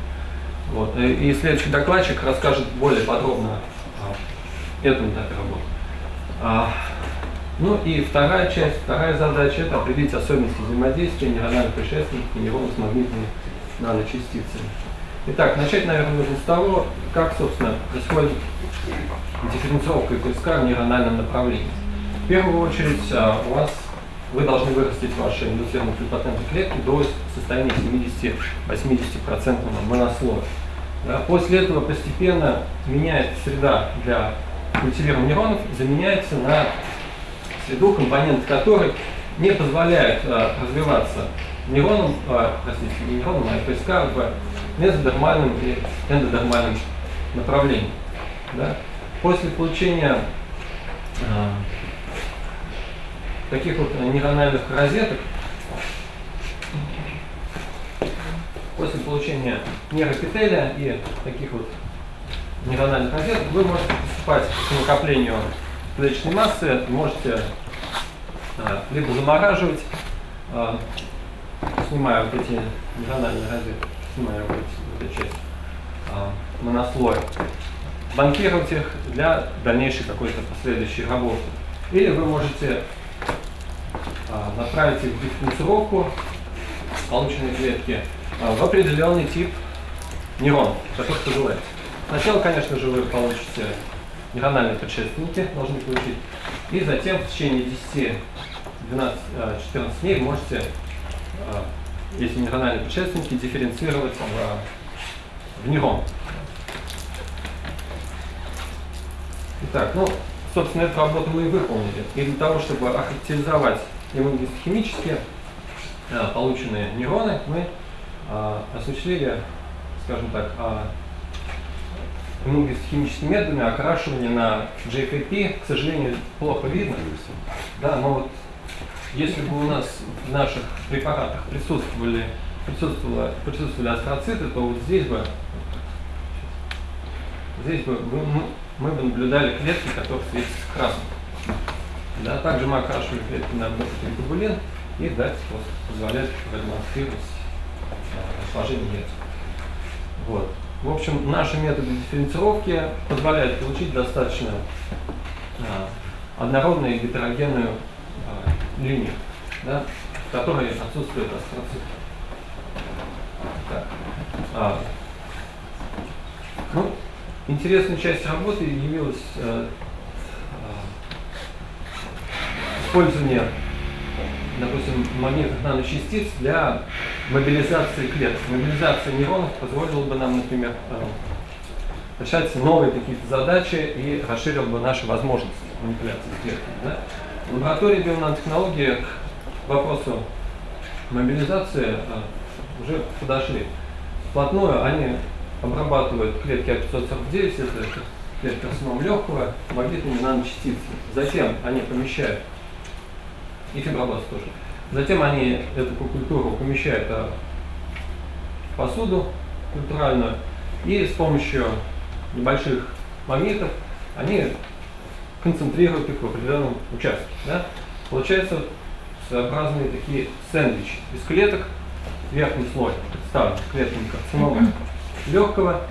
H: Вот. И следующий докладчик расскажет более подробно о этом этапе работы. А, ну и вторая часть, вторая задача это определить особенности взаимодействия нейрональных предшественников и нейронов с магнитными наночастицами. Итак, начать, наверное, нужно с того, как, собственно, происходит дифференцировка ИПСК в нейрональном направлении. В первую очередь а, у вас вы должны вырастить ваши индуцированные плюрипатентные клетки до состояния 70-80% монослоя. Да, после этого постепенно меняется среда для культивирования нейронов, заменяется на среду, компонент которой не позволяет а, развиваться нейронам, а, простите, не нейронам, а ИПСК в мезодермальном и эндодермальном направлении. Да. После получения а, таких вот нейрональных розеток, после получения нейропетеля и таких вот нейрональных розеток, вы можете приступать к накоплению клеточной массы, можете а, либо замораживать, а, снимая вот эти нейрональные розетки, снимая вот, эти, вот эту часть а, монослоя, банкировать их для дальнейшей какой-то последующей работы. Или вы можете направить их в дифференцировку полученной клетки а, в определенный тип нейронов, которых пожелаете. Сначала, конечно же, вы получите нейрональные предшественники, должны получить, и затем в течение 10, 12, 14 дней можете а, эти нейрональные предшественники дифференцировать в, в нейрон. Итак, ну, собственно, эту работу мы и выполнили. И для того, чтобы охарактеризовать иммуногистохимически э, полученные нейроны, мы э, осуществили, скажем так, э, иммуногистохимическими методами окрашивание на JFAP, к сожалению, плохо видно. Да, но вот если бы у нас в наших препаратах присутствовали, присутствовали, присутствовали астроциты, то вот здесь бы, здесь бы мы, мы бы наблюдали клетки, которые светятся красным. Да, также мы окрашивали клетки на глобулин и дать вот, позволяет продемонстрировать а, расположение яиц. Вот. В общем, наши методы дифференцировки позволяют получить достаточно а, однородную и гетерогенную а, линию, да, в которой отсутствует астроцит. Так. А, ну, интересной частью работы явилась э, использование, допустим, магнитных наночастиц для мобилизации клеток. Мобилизация нейронов позволила бы нам, например, э, решать новые какие-то задачи и расширил бы наши возможности манипуляции с клетками. Да? В лаборатории бионанотехнологии к вопросу мобилизации э, уже подошли. Вплотную они обрабатывают клетки А549, это клетки карцином легкого, магнитными наночастицами. Затем они помещают и фибробласт тоже. Затем они эту культуру помещают в посуду культуральную и с помощью небольших магнитов они концентрируют их в определенном участке. Да? Получается своеобразные такие сэндвичи из клеток. Верхний слой представлен клетками карцинома легкого,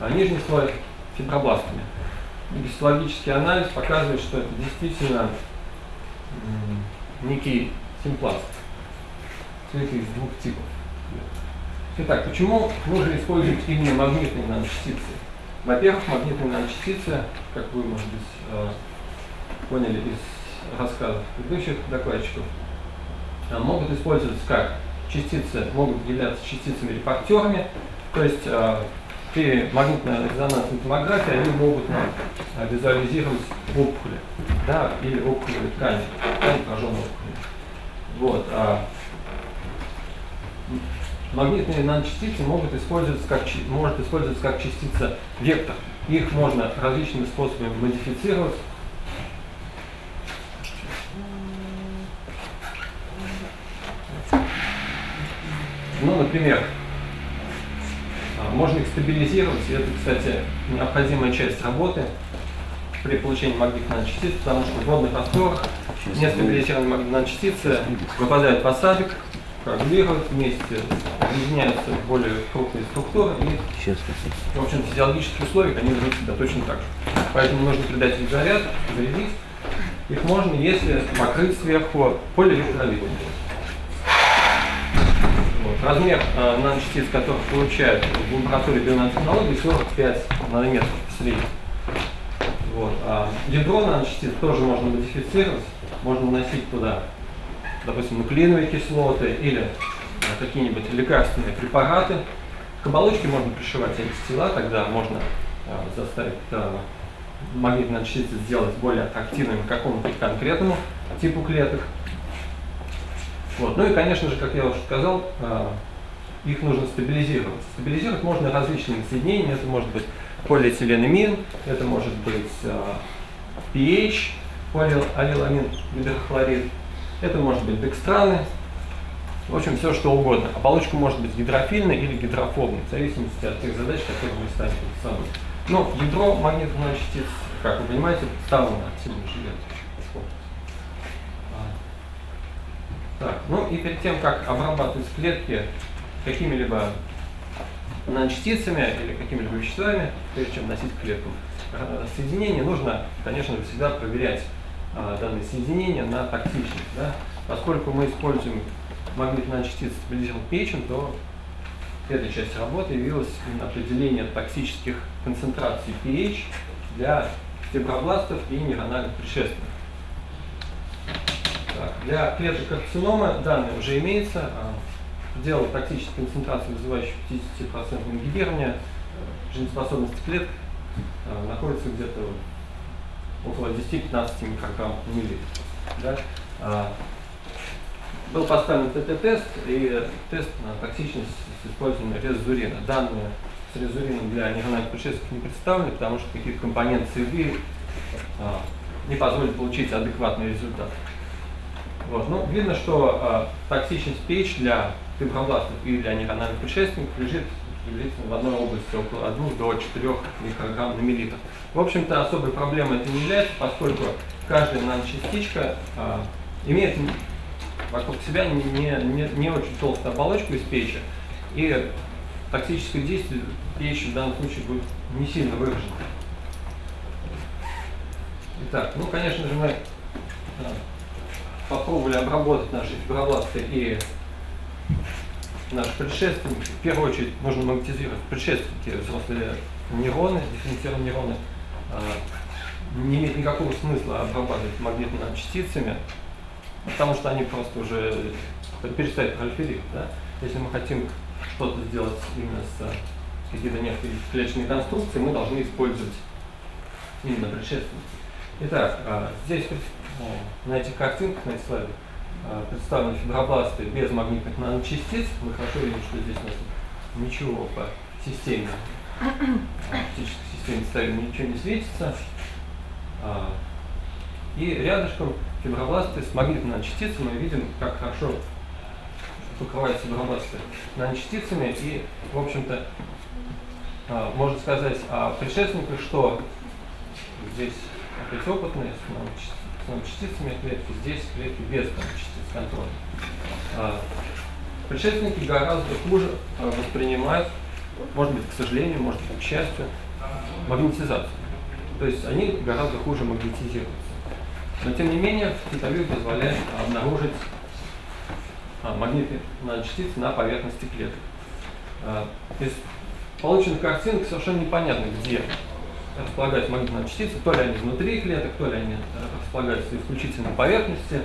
H: а нижний слой фибробластами. Гистологический анализ показывает, что это действительно некий симпласт. Цветы из двух типов. Итак, почему нужно использовать именно магнитные наночастицы? Во-первых, магнитные наночастицы, как вы, может быть, э, поняли из рассказов предыдущих докладчиков, э, могут использоваться как частицы, могут являться частицами-репортерами, то есть э, при магнитно-резонансной томографии они могут нам визуализировать опухоли да, или опухолевые ткани, ткани пораженной опухоли. Вот. А, магнитные наночастицы могут использоваться как, может использоваться как частица вектор. Их можно различными способами модифицировать. Ну, например, можно их стабилизировать, и это, кстати, необходимая часть работы при получении магнитных наночастиц, потому что в водных растворах нестабилизированные магнитные наночастицы выпадают в осадок, коагулируют вместе, объединяются в более крупные структуры и в общем, в физиологических условиях они ведут себя точно так же. Поэтому нужно придать их заряд, зарядить. Их можно, если покрыть сверху полиэлектровидом. Размер э, наночастиц, которых получают в лаборатории бионанотехнологий, 45 нанометров в среднем. Вот. А ядро наночастиц тоже можно модифицировать. Можно вносить туда, допустим, нуклеиновые кислоты или э, какие-нибудь лекарственные препараты. К оболочке можно пришивать антитела, тогда можно э, заставить э, магнитные частицы сделать более аттрактивными к какому-то конкретному типу клеток. Вот. Ну и, конечно же, как я уже сказал, э, их нужно стабилизировать. Стабилизировать можно различными соединениями. Это может быть полиэтиленамин, это может быть pH, полиалиламин гидрохлорид, это может быть декстраны, в общем, все что угодно. Оболочка может быть гидрофильной или гидрофобной, в зависимости от тех задач, которые вы ставите перед собой. Но ядро магнитных наночастиц, как вы понимаете, представлено активным железом. А, Так, ну и перед тем, как обрабатывать клетки какими-либо наночастицами или какими-либо веществами, прежде чем вносить в клетку э, соединение, нужно, конечно всегда проверять а, данные соединения на токсичность. Да? Поскольку мы используем магнитные наночастицы стабилизированных печень, то этой части работы явилось именно определение токсических концентраций pH для фибробластов и нейрональных предшественников. Для клеток карцинома данные уже имеется. А, Предел токсической концентрации, вызывающей 50% ингибирования жизнеспособности клеток, а, находится где-то около 10-15 микрограмм в миллилитр. Да? А, Был поставлен ТТ-тест и тест на токсичность с использованием резурина. Данные с резурином для нейрональных предшественников не представлены, потому что какие-то компоненты среды а, не позволят получить адекватный результат. Вот. Ну, видно, что а, токсичность pH для фибробластов и для нейрональных предшественников лежит в одной области около 1 до 4 микрограмм на миллилитр. В общем-то, особой проблемой это не является, поскольку каждая наночастичка а, имеет вокруг себя не, не, не очень толстую оболочку из печи, и токсическое действие печи в данном случае будет не сильно выражено. Итак, ну, конечно же, мы а, попробовали обработать наши фибробласты и наши предшественники. В первую очередь нужно магнетизировать предшественники, взрослые нейроны, дифференцированные нейроны. А, Не имеет никакого смысла обрабатывать магнитными частицами, потому что они просто уже перестают пролиферировать. Да? Если мы хотим что-то сделать именно с какие-то некоторые клеточные конструкции, мы должны использовать именно предшественники. Итак, а, здесь на этих картинках, на этих слайдах а, представлены фибробласты без магнитных наночастиц. Мы хорошо видим, что здесь у нас ничего по системе, а, оптической системе ставим, ничего не светится. А, И рядышком фибробласты с магнитными наночастицами мы видим, как хорошо покрывают фибробласты наночастицами. И, в общем-то, а, можно сказать о предшественниках, что здесь опять опытные с с наночастицами клетки, здесь клетки без наночастиц контроля. А, Предшественники гораздо хуже а, воспринимают, может быть, к сожалению, может быть, к счастью, магнетизацию. То есть они гораздо хуже магнетизируются. Но тем не менее, фитовир позволяет обнаружить а, магнитные наночастицы на поверхности клеток. Из полученных картинок совершенно непонятно, где располагаются магнитные частицы, то ли они внутри клеток, то ли они располагаются исключительно на поверхности.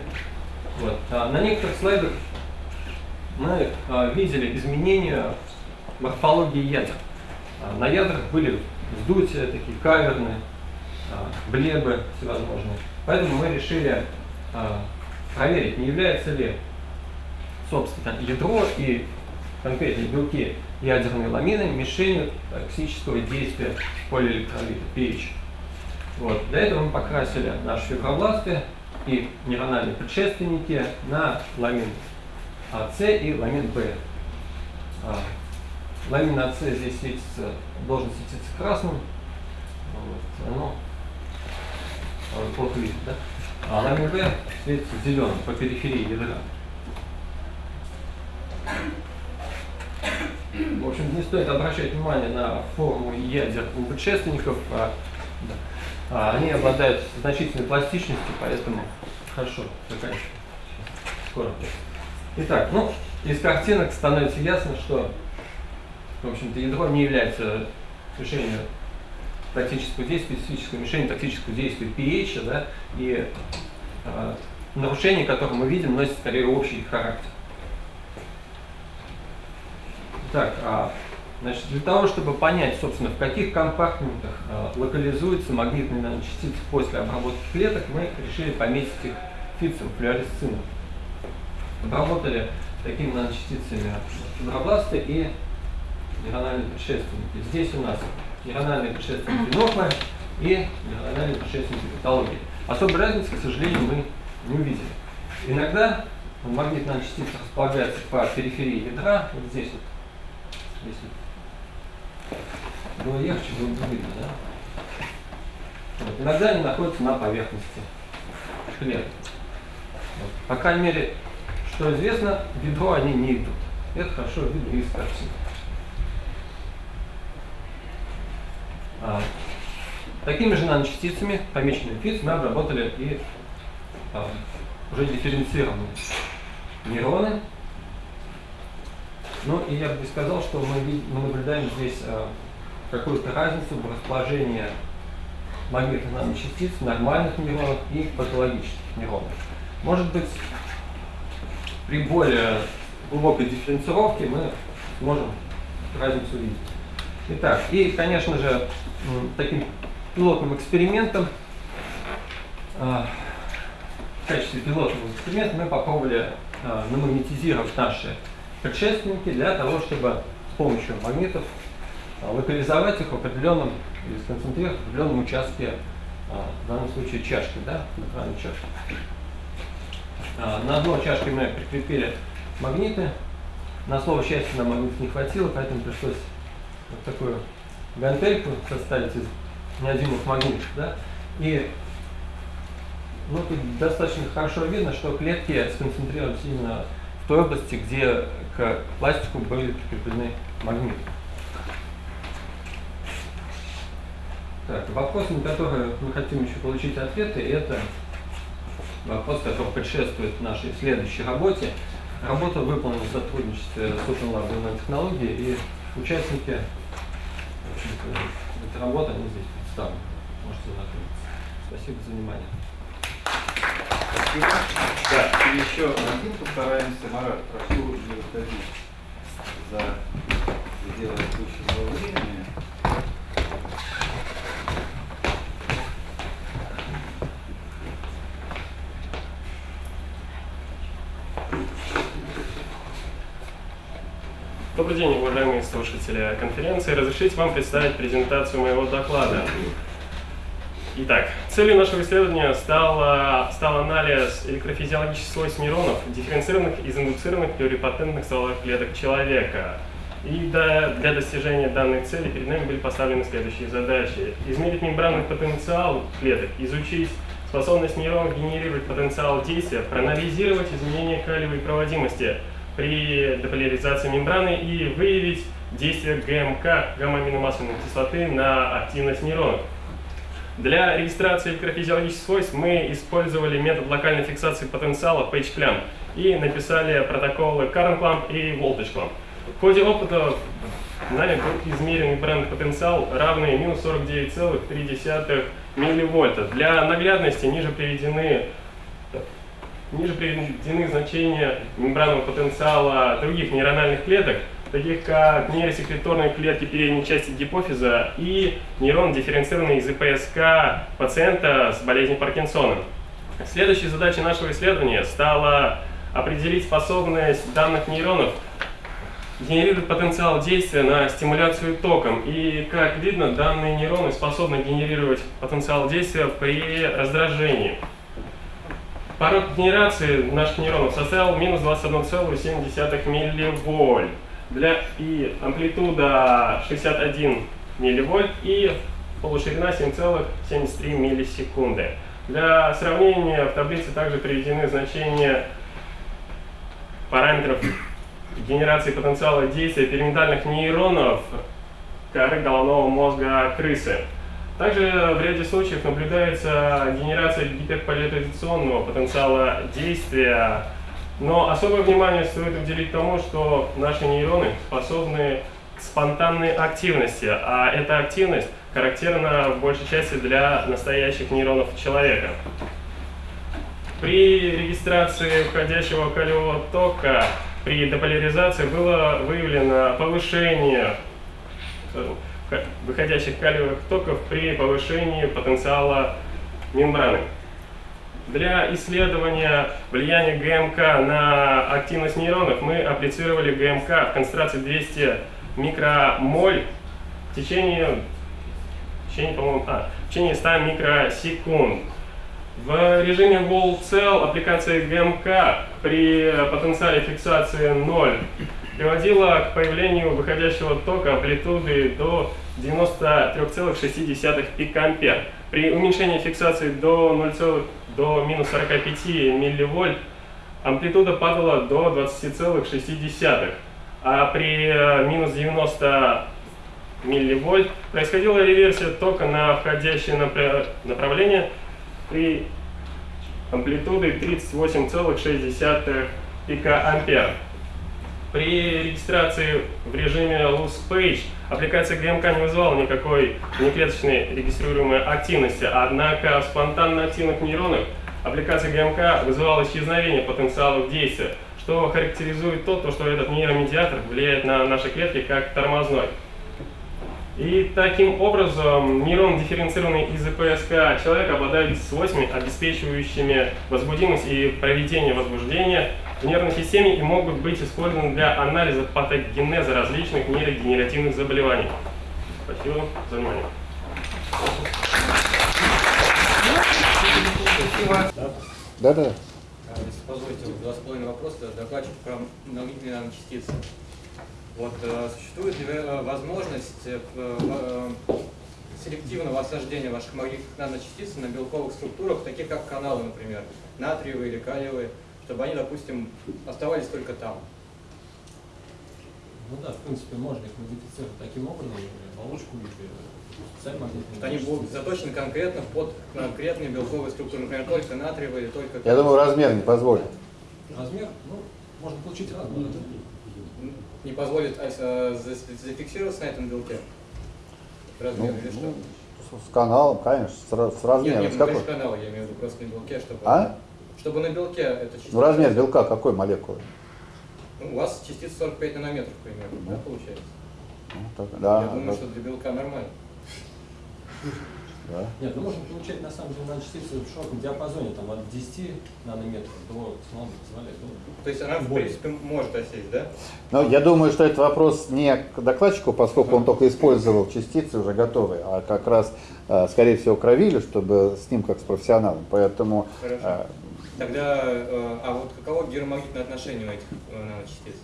H: Вот. А на некоторых слайдах мы а, видели изменения морфологии ядер. А, на ядрах были вздутия, такие каверны, а, блебы всевозможные. Поэтому мы решили а, проверить, не является ли, собственно, ядро и конкретно белки ядерной ламины мишенью токсического действия полиэлектролита pH. Вот. Для этого мы покрасили наши фибробласты и нейрональные предшественники на ламин АС и ламин Б. А, ламин АС здесь светится, должен светиться красным, вот, оно плохо видно, да? А ламин Б светится зеленым по периферии ядра. В общем, не стоит обращать внимание на форму ядер у предшественников. А, а, они обладают значительной пластичностью, поэтому хорошо заканчиваем. Скоро. Итак, ну, из картинок становится ясно, что, в общем-то, ядро не является решением токсического действия, специфического мишени токсического действия pH, да, и э, нарушение, которое мы видим, носит скорее общий характер. Так, а, значит, для того, чтобы понять, собственно, в каких компартментах а, локализуются магнитные наночастицы после обработки клеток, мы решили пометить их фицем, флюоресцином. Обработали такими наночастицами фибробласты и нейрональные предшественники. Здесь у нас нейрональные предшественники нормы и нейрональные предшественники патологии. Особой разницы, к сожалению, мы не увидели. Иногда магнитная частица располагается по периферии ядра, вот здесь вот, если было легче, было бы видно, да? Вот. Иногда они находятся на поверхности клеток. Вот. По крайней мере, что известно, в ядро они не идут. Это хорошо видно из картины. А, такими же наночастицами, помеченными ФИЦ, мы обработали и а, уже дифференцированные нейроны, ну и я бы сказал, что мы, мы наблюдаем здесь э, какую-то разницу в расположении магнитных наночастиц нормальных нейронов и патологических нейронов. Может быть, при более глубокой дифференцировке мы сможем разницу увидеть. Итак, и, конечно же, таким пилотным экспериментом, э, в качестве пилотного эксперимента мы попробовали э, намагнетизировать наши предшественники для того, чтобы с помощью магнитов а, локализовать их в определенном или сконцентрировать в определенном участке, а, в данном случае чашки, да, на чашки. А, на одной чашке мы прикрепили магниты. На слово счастье нам магнитов не хватило, поэтому пришлось вот такую гантельку составить из неодимых магнитов. Да? И ну, тут достаточно хорошо видно, что клетки сконцентрировались именно в той области, где к пластику были прикреплены магниты. Так, вопросы, на которые мы хотим еще получить ответы, это вопрос, который предшествует нашей следующей работе. Работа выполнена в сотрудничестве с Open технологии и участники этой работы, они здесь представлены. Можете знакомиться. Спасибо за внимание.
I: Да, и еще один постараемся. Марат, прошу не выходить за пределы отпущенного времени.
J: Добрый день, уважаемые слушатели конференции. Разрешите вам представить презентацию моего доклада. Итак, целью нашего исследования стал, стал анализ электрофизиологических свойств нейронов, дифференцированных из индуцированных плюрипатентных стволовых клеток человека. И для, для достижения данной цели перед нами были поставлены следующие задачи. Измерить мембранный потенциал клеток, изучить способность нейронов генерировать потенциал действия, проанализировать изменения калиевой проводимости при деполяризации мембраны и выявить действие ГМК, гамма-аминомасляной кислоты, на активность нейронов. Для регистрации электрофизиологических свойств мы использовали метод локальной фиксации потенциала PageClamp и написали протоколы CurrentClamp и VoltageClamp. В ходе опыта нами был измерен бренд потенциал равный минус 49,3 милливольта. Для наглядности ниже приведены Ниже приведены значения мембранного потенциала других нейрональных клеток, таких как нейросекреторные клетки передней части гипофиза и нейрон, дифференцированный из ИПСК пациента с болезнью Паркинсона. Следующей задачей нашего исследования стала определить способность данных нейронов генерирует потенциал действия на стимуляцию током. И, как видно, данные нейроны способны генерировать потенциал действия при раздражении. Порог генерации наших нейронов составил минус 21,7 милливольт. Для, и амплитуда 61 милливольт и полуширина 7,73 миллисекунды. Для сравнения в таблице также приведены значения параметров генерации потенциала действия периментальных нейронов коры головного мозга крысы. Также в ряде случаев наблюдается генерация гиперполяризационного потенциала действия, но особое внимание стоит уделить тому, что наши нейроны способны к спонтанной активности, а эта активность характерна в большей части для настоящих нейронов человека. При регистрации входящего калиевого тока при деполяризации было выявлено повышение э, выходящих калиевых токов при повышении потенциала мембраны. Для исследования влияния ГМК на активность нейронов мы апплицировали ГМК в концентрации 200 микромоль в течение, в течение, по а, в течение 100 микросекунд. В режиме Wall Cell аппликация ГМК при потенциале фиксации 0 приводила к появлению выходящего тока амплитуды до 93,6 пикампер. При уменьшении фиксации до 0, до минус 45 милливольт амплитуда падала до 20,6, а при э, минус 90 милливольт происходила реверсия тока на входящее направление при амплитуды 38,6 пикоампер. При регистрации в режиме Loose Page аппликация ГМК не вызывала никакой внеклеточной регистрируемой активности, однако в спонтанно активных нейронах аппликация ГМК вызывала исчезновение потенциалов действия, что характеризует то, что этот нейромедиатор влияет на наши клетки как тормозной. И таким образом нейрон, дифференцированный из ИПСК человека, обладает свойствами, обеспечивающими возбудимость и проведение возбуждения в нервной системе и могут быть использованы для анализа патогенеза различных нейрогенеративных заболеваний. Спасибо за внимание.
G: Да-да.
K: Если позволите, два с половиной вопроса. Докладчик про многие наночастицы. Вот э, существует ли э, возможность э, селективного осаждения ваших магнитных наночастиц на белковых структурах, таких как каналы, например, натриевые или калиевые, чтобы они, допустим, оставались только там?
H: Ну да, в принципе, можно их модифицировать таким образом, оболочку или специально магнитные.
K: Они будут заточены конкретно под конкретные белковые структуры, например, только натриевые или только...
G: Я думаю, размер не позволит.
H: Размер? Ну, можно получить размер
K: не позволит а, зафиксироваться на этом белке? Размер
G: ну,
K: или что?
G: Ну, с каналом, конечно, с, с размером.
K: Нет, нет,
G: с какой?
K: канал, я имею в виду просто на белке, чтобы...
G: А?
K: Чтобы на белке это частица...
G: Ну, размер белка какой молекулы?
K: Ну, у вас частица 45 нанометров примерно, да,
G: да
K: получается?
G: Ну, так, да,
K: я думаю,
G: да.
K: что для белка нормально.
G: Да.
H: Нет, ну можно получать на самом деле наночастицы в широком диапазоне, там от 10 нанометров до технологии позволяет. Ну,
K: То есть она, в принципе, может осесть, да?
G: Но я думаю, что это вопрос не к докладчику, поскольку он только использовал частицы уже готовые, а как раз, э, скорее всего, к Равилю, чтобы с ним как с профессионалом. Поэтому
K: Хорошо. Тогда, э, а вот каково гиромагнитное отношение у этих э, наночастиц?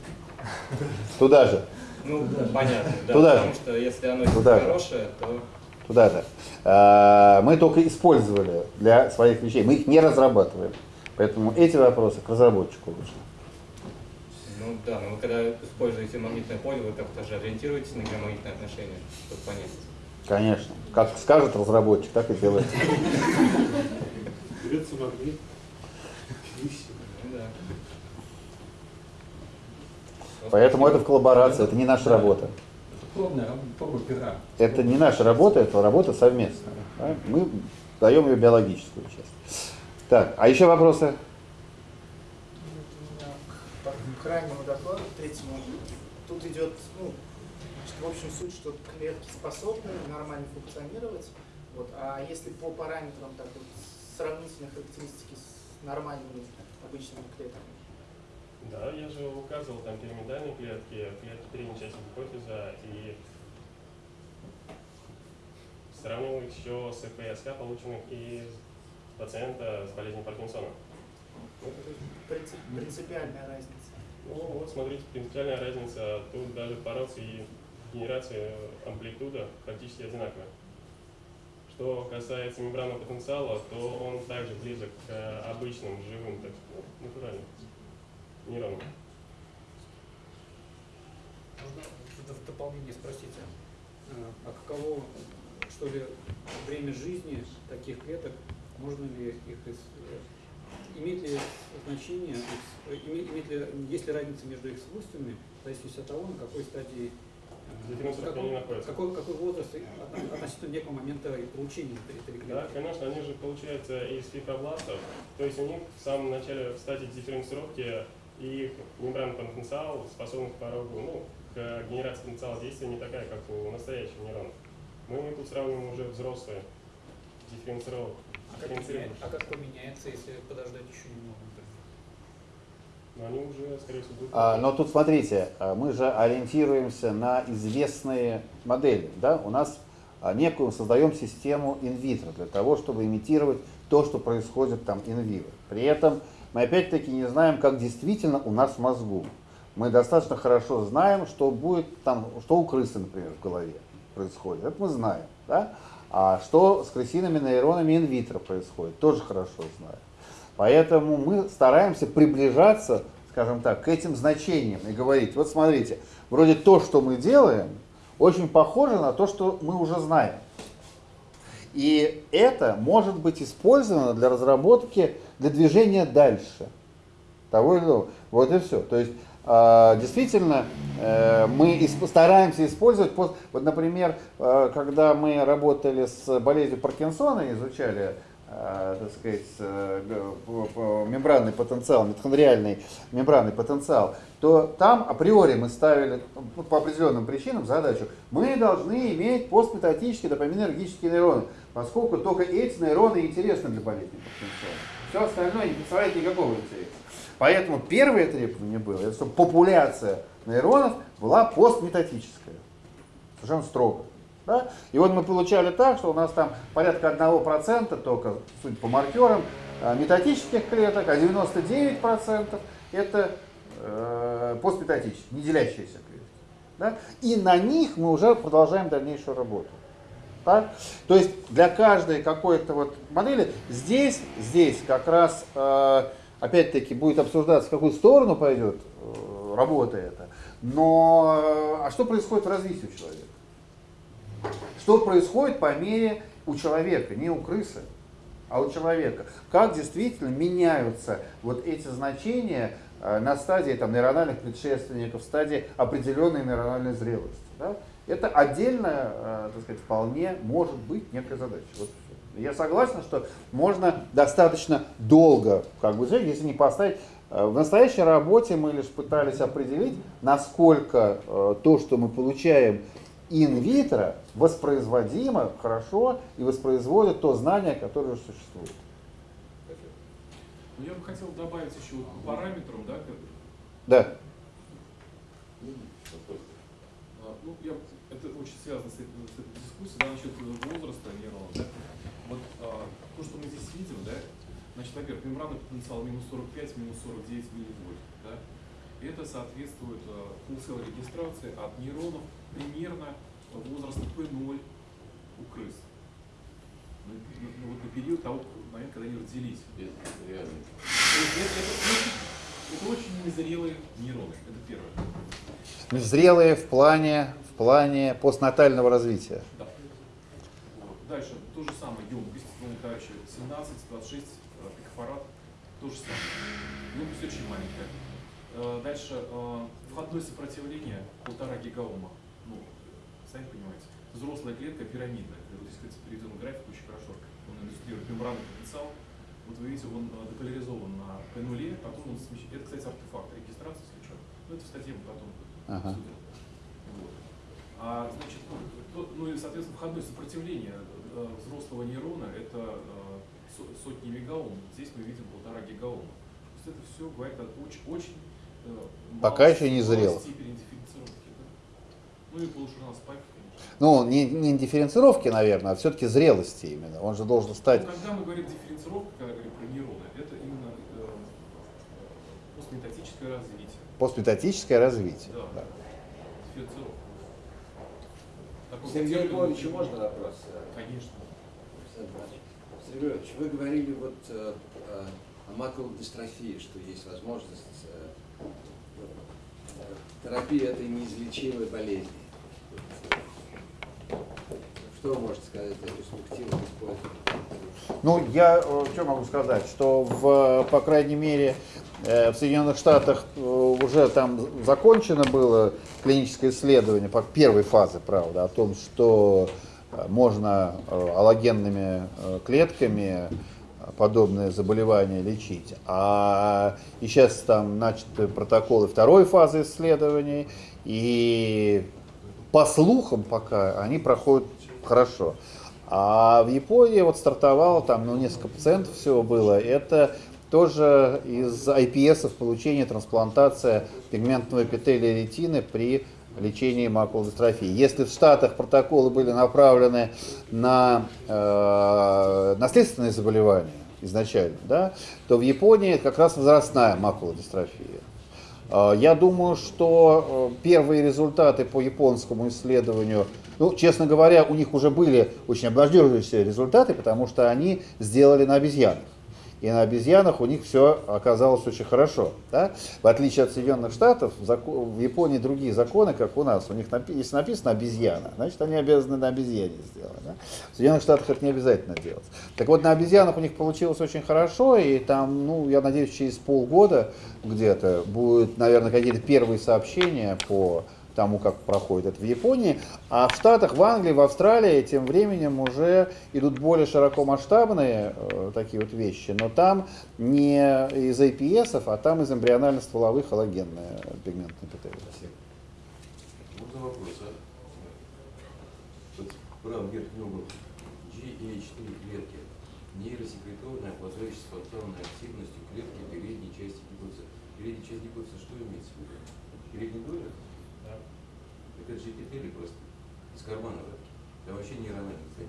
G: туда же,
K: Ну, понятно, да,
G: Туда
K: потому
G: же.
K: что если оно
G: Туда же.
K: хорошее, то...
G: туда же. Э, Мы только использовали для своих вещей, мы их не разрабатываем. Поэтому эти вопросы к разработчику лучше.
K: Ну да, но вы когда используете магнитное поле, вы как-то же ориентируетесь на геомагнитное отношение, чтобы понять.
G: Конечно. Как скажет разработчик, так и делает.
A: Берется магнит. и всё.
K: Ну да.
G: Поэтому это в коллаборации, это не наша работа.
H: это
G: не наша работа, это работа совместная. да. Мы даем ее биологическую часть. Так, а еще вопросы?
L: У меня к, крайнему докладу, к третьему, тут идет, ну, в общем, суть, что клетки способны нормально функционировать, вот, а если по параметрам так вот, сравнительной характеристики с нормальными обычными клетками,
J: Да, я же указывал там пирамидальные клетки, клетки передней части гипофиза и сравнивал их еще с ФСК, полученных из пациента с болезнью Паркинсона.
L: Принцип- принципиальная разница.
J: Ну вот, смотрите, принципиальная разница. Тут даже порос и генерация амплитуда практически одинаковая. Что касается мембранного потенциала, то он также близок к обычным живым, так ну, натуральным нейронам.
M: Можно в дополнение спросить, а а каково, что ли, время жизни таких клеток, можно ли их, ис- э, имеет ли значение, э, име- имеет ли, есть ли разница между их свойствами, в зависимости от того, на какой стадии, э, какой-
J: они
M: какой, какой возраст относительно некого момента и получения этой, этой клетки.
J: Да, конечно, они же получаются из фибробластов. То есть у них в самом начале в стадии дифференцировки их мембранный потенциал, способность к порогу, ну, к генерации потенциала действия не такая, как у настоящих нейронов. Мы тут сравниваем уже взрослые дифференцировок.
M: А как, а как поменяется, если подождать еще немного?
J: Но они уже, скорее всего, будут...
G: А, но тут смотрите, а, мы же ориентируемся на известные модели. Да? У нас а, некую создаем систему инвитро для того, чтобы имитировать то, что происходит там инвиво. При этом мы опять-таки не знаем, как действительно у нас в мозгу. Мы достаточно хорошо знаем, что будет там, что у крысы, например, в голове происходит. Это мы знаем. Да? А что с крысиными нейронами инвитро происходит, тоже хорошо знаем. Поэтому мы стараемся приближаться, скажем так, к этим значениям и говорить, вот смотрите, вроде то, что мы делаем, очень похоже на то, что мы уже знаем. И это может быть использовано для разработки, для движения дальше. Того или иного. Вот и все. То есть э, действительно э, мы стараемся использовать, вот, например, э, когда мы работали с болезнью Паркинсона, изучали э, так сказать, мембранный потенциал, митохондриальный мембранный потенциал, то там априори мы ставили ну, по определенным причинам задачу, мы должны иметь постметатические допаминергические нейроны, поскольку только эти нейроны интересны для болезни Паркинсона. Все остальное не представляет никакого интереса. Поэтому первое требование было, это чтобы популяция нейронов была постметатическая. Совершенно строго. Да? И вот мы получали так, что у нас там порядка 1% только, судя по маркерам, э, метатических клеток, а 99% это э, постметатические, не делящиеся клетки. Да? И на них мы уже продолжаем дальнейшую работу. Так? То есть для каждой какой-то вот модели здесь, здесь как раз э, опять-таки будет обсуждаться, в какую сторону пойдет э, работа эта. Но э, а что происходит в развитии человека? Что происходит по мере у человека, не у крысы, а у человека? Как действительно меняются вот эти значения на стадии там, нейрональных предшественников, в стадии определенной нейрональной зрелости? Да? Это отдельно, э, так сказать, вполне может быть некая задача. Вот. Я согласен, что можно достаточно долго, как бы, если не поставить. Э, В настоящей работе мы лишь пытались определить, насколько э, то, что мы получаем инвитро, воспроизводимо хорошо и воспроизводит то знание, которое уже существует.
N: Ну, я бы хотел добавить еще вот параметрам, да, как-
G: Да.
N: Ну, я, это очень связано с этой, с этой дискуссией, да, насчет э, возраста нейронов, да. Вот а, то, что мы здесь видим, да, значит, во-первых, мембранный потенциал минус 45, минус 49 милливольт, да. Это соответствует а, full cell регистрации от нейронов примерно возраста P0 у крыс. Ну, ну, ну, вот на период того момента, когда они родились. Это, это очень- это очень незрелые нейроны, это первое.
G: Зрелые в плане, плане постнатального развития.
N: Да. Вот. Дальше то же самое, емкость, ну, короче, 17, 26 э, пикофарад, то же самое. Емкость очень маленькая. Э, Дальше э, входное сопротивление полтора гигаома. Ну, сами понимаете. Взрослая клетка пирамидная. Вот здесь, кстати, переведен график очень хорошо. Он иллюстрирует мембранный потенциал. Вот вы видите, он э, деполяризован на P0, потом он смещается. Это, кстати, артефакт регистрации, если что. Ну, это в статье мы потом
G: Ага.
N: А, значит, ну, то- ну и, соответственно, входное сопротивление э, взрослого нейрона это э, со- сотни мегаом. Здесь мы видим полтора гигаома. То есть это все говорит о очень, очень
G: Пока еще не зрело.
N: да? Ну и полушарна спайк.
G: Ну, не, не дифференцировки, наверное, а все-таки зрелости именно. Он же должен стать...
N: Ну, когда мы говорим дифференцировка, когда говорим про нейроны, это именно э, постметатическое развитие.
G: Постметатическое развитие.
N: Да.
G: да.
N: Дифференцировка. Такой
E: Сергею Львовичу можно вопрос?
N: Конечно.
E: Сергей Львович, вы говорили вот э, э, о макулодистрофии, что есть возможность э, э, терапии этой неизлечимой болезни. Что вы можете сказать о перспективах использования?
G: Ну, я что могу сказать, что в, по крайней мере, в Соединенных Штатах э, уже там закончено было клиническое исследование по первой фазе, правда, о том, что э, можно э, аллогенными э, клетками э, подобные заболевания лечить. А и сейчас там начаты протоколы второй фазы исследований, и по слухам пока они проходят хорошо. А в Японии вот стартовало там, ну, несколько пациентов всего было. Это тоже из IPS получение трансплантация пигментного эпителия ретины при лечении макулодистрофии. Если в Штатах протоколы были направлены на э, наследственные заболевания изначально, да, то в Японии как раз возрастная макулодистрофия. Э, Я думаю, что э, первые результаты по японскому исследованию, ну, честно говоря, у них уже были очень обнадеживающие результаты, потому что они сделали на обезьянах. И на обезьянах у них все оказалось очень хорошо. Да? В отличие от Соединенных Штатов, в, Японии другие законы, как у нас. У них напи- если написано обезьяна, значит они обязаны на обезьяне сделать. Да? В Соединенных Штатах это не обязательно делать. Так вот, на обезьянах у них получилось очень хорошо, и там, ну, я надеюсь, через полгода где-то будут, наверное, какие-то первые сообщения по тому, как проходит это в Японии. А в Штатах, в Англии, в Австралии тем временем уже идут более широкомасштабные э, такие вот вещи, но там не из APS, а там из эмбрионально-стволовых аллогенные пигментные эпителии.
O: Можно вопрос, а? Бран GH3 клетки, нейросекреторная, обладающая спонтанной активностью клетки передней части гипофиза. Передняя часть гипофиза что имеется в виду? Передний доля? Да. Так это же эпителий просто из кармана ватки. Там вообще нейрональная ткань.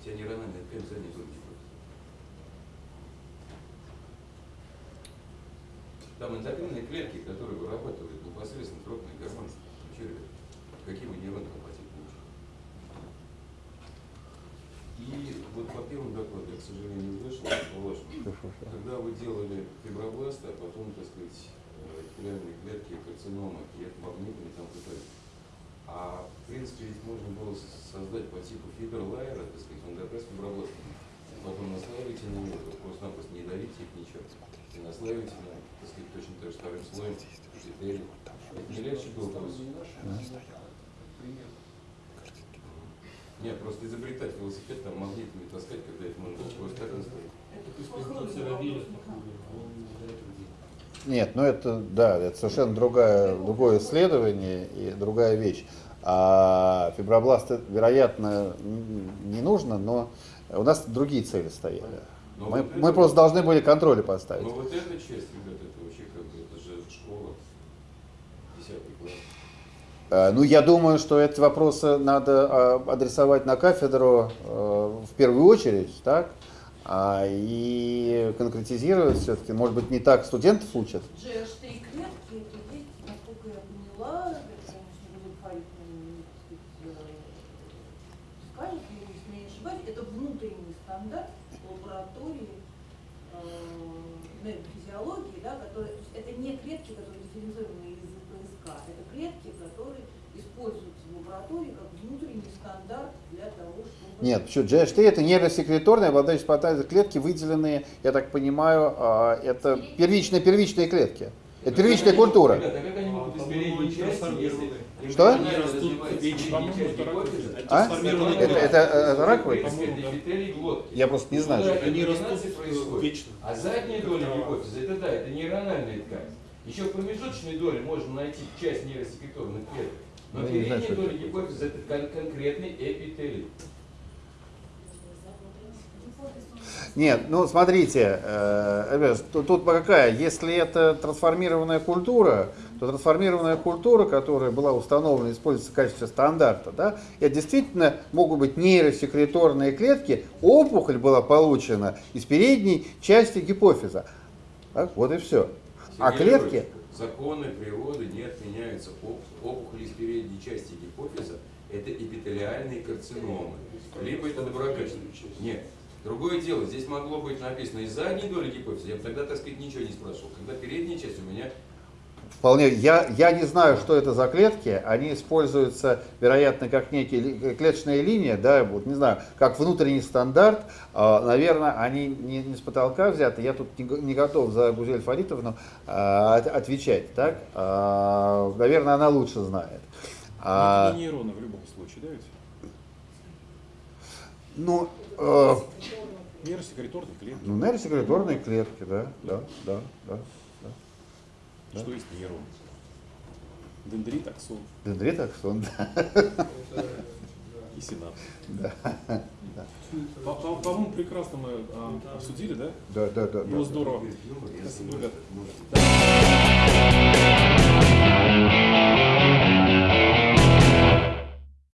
O: Вся нейрональная ткань задней только гипофиза. Там эндокринные клетки, которые вырабатывают непосредственно тропные гормоны. Ну, чё, ребят, какие вы нейроны компатить? И вот по первому докладу, я, к сожалению, не вашему, когда вы делали фибробласты, а потом, так сказать, э, эпителиальные клетки, карциномы, и это магнитами там пытались. А в принципе ведь можно было создать по типу фиберлайера, так сказать, он как раз фибробластами. Потом наслаиваете на него, просто-напросто не давите их ничего. И наслаиваете на, так сказать, точно так же вторым слоем эпителий. Это не легче было просто? Нет, просто изобретать велосипед, там магнитами таскать, когда это можно было просто так наставить.
G: Нет, ну это, да, это совершенно другая, другое исследование и другая вещь. А фибробласты, вероятно, не нужно, но у нас другие цели стояли.
O: Но
G: Мы,
O: вот
G: мы
O: это-
G: просто должны были контроли поставить.
O: Но вот эта часть, ребят, это вообще как бы, это же школа, 10 класс.
G: Э, Ну, я думаю, что эти вопросы надо а, адресовать на кафедру э, в первую очередь, так? А, и конкретизировать все-таки, может быть, не так студентов учат.
P: GH3 клетки, это есть, насколько я поняла, это, конечно, будет файликом, так сказать, э, сканер, если не ошибаюсь, это внутренний стандарт лаборатории э, нейрофизиологии, да, которые, то есть это не клетки, которые дифференцированы из ПСК, это клетки, которые используются в лаборатории как внутренний стандарт для того, чтобы...
G: Нет, почему? GH3 это нейросекреторные, обладающие спонтанной клетки, выделенные, я так понимаю, а, это первичные, первичные клетки. Это первичная культура.
O: Ребята, а как они могут из передней части, если
G: Что? А? Это- это- это раковые? Я просто не знаю, что
O: эта
G: это.
O: комбинация происходит. А задняя доля гипофиза, это да, это нейрональная ткань. Еще в промежуточной доле можно найти часть нейросекреторных клеток. Но
G: Ну, не
O: передняя
G: что
O: доля гипофиза это кон- конкретный эпителий.
G: Нет, ну смотрите, э, тут, тут какая, если это трансформированная культура, то трансформированная культура, которая была установлена, используется в качестве стандарта, да, это действительно могут быть нейросекреторные клетки, опухоль была получена из передней части гипофиза. Так, вот и все. А клетки,
O: Законы природы не отменяются. Оп- Опухоли из передней части гипофиза – это эпителиальные карциномы. Либо это доброкачественные. Нет. Другое дело, здесь могло быть написано из задней доли гипофиза, я бы тогда, так сказать, ничего не спрашивал. Когда передняя часть у меня
G: Вполне. Я, я не знаю, что это за клетки. Они используются, вероятно, как некие ли- клеточные линии, да, вот не знаю, как внутренний стандарт. А, Наверное, они не, не с потолка взяты. Я тут не, не готов за Гузель Фаритовну а, от- отвечать, так? А, Наверное, она лучше знает. А,
N: Это не нейроны в любом случае, да ведь?
G: ну, Э,
N: нейросекреторные клетки.
G: Ну, нейросекреторные клетки, да, да, да, да. да.
N: Что есть нейрон? Дендрит, аксон.
G: Дендрит, аксон, да.
N: И синапс.
G: Да. да.
N: По-моему, прекрасно мы а, обсудили, да?
G: Да, да, да.
N: Было
G: да,
N: здорово.
O: Да.
N: Спасибо,
O: ребята.
N: Да.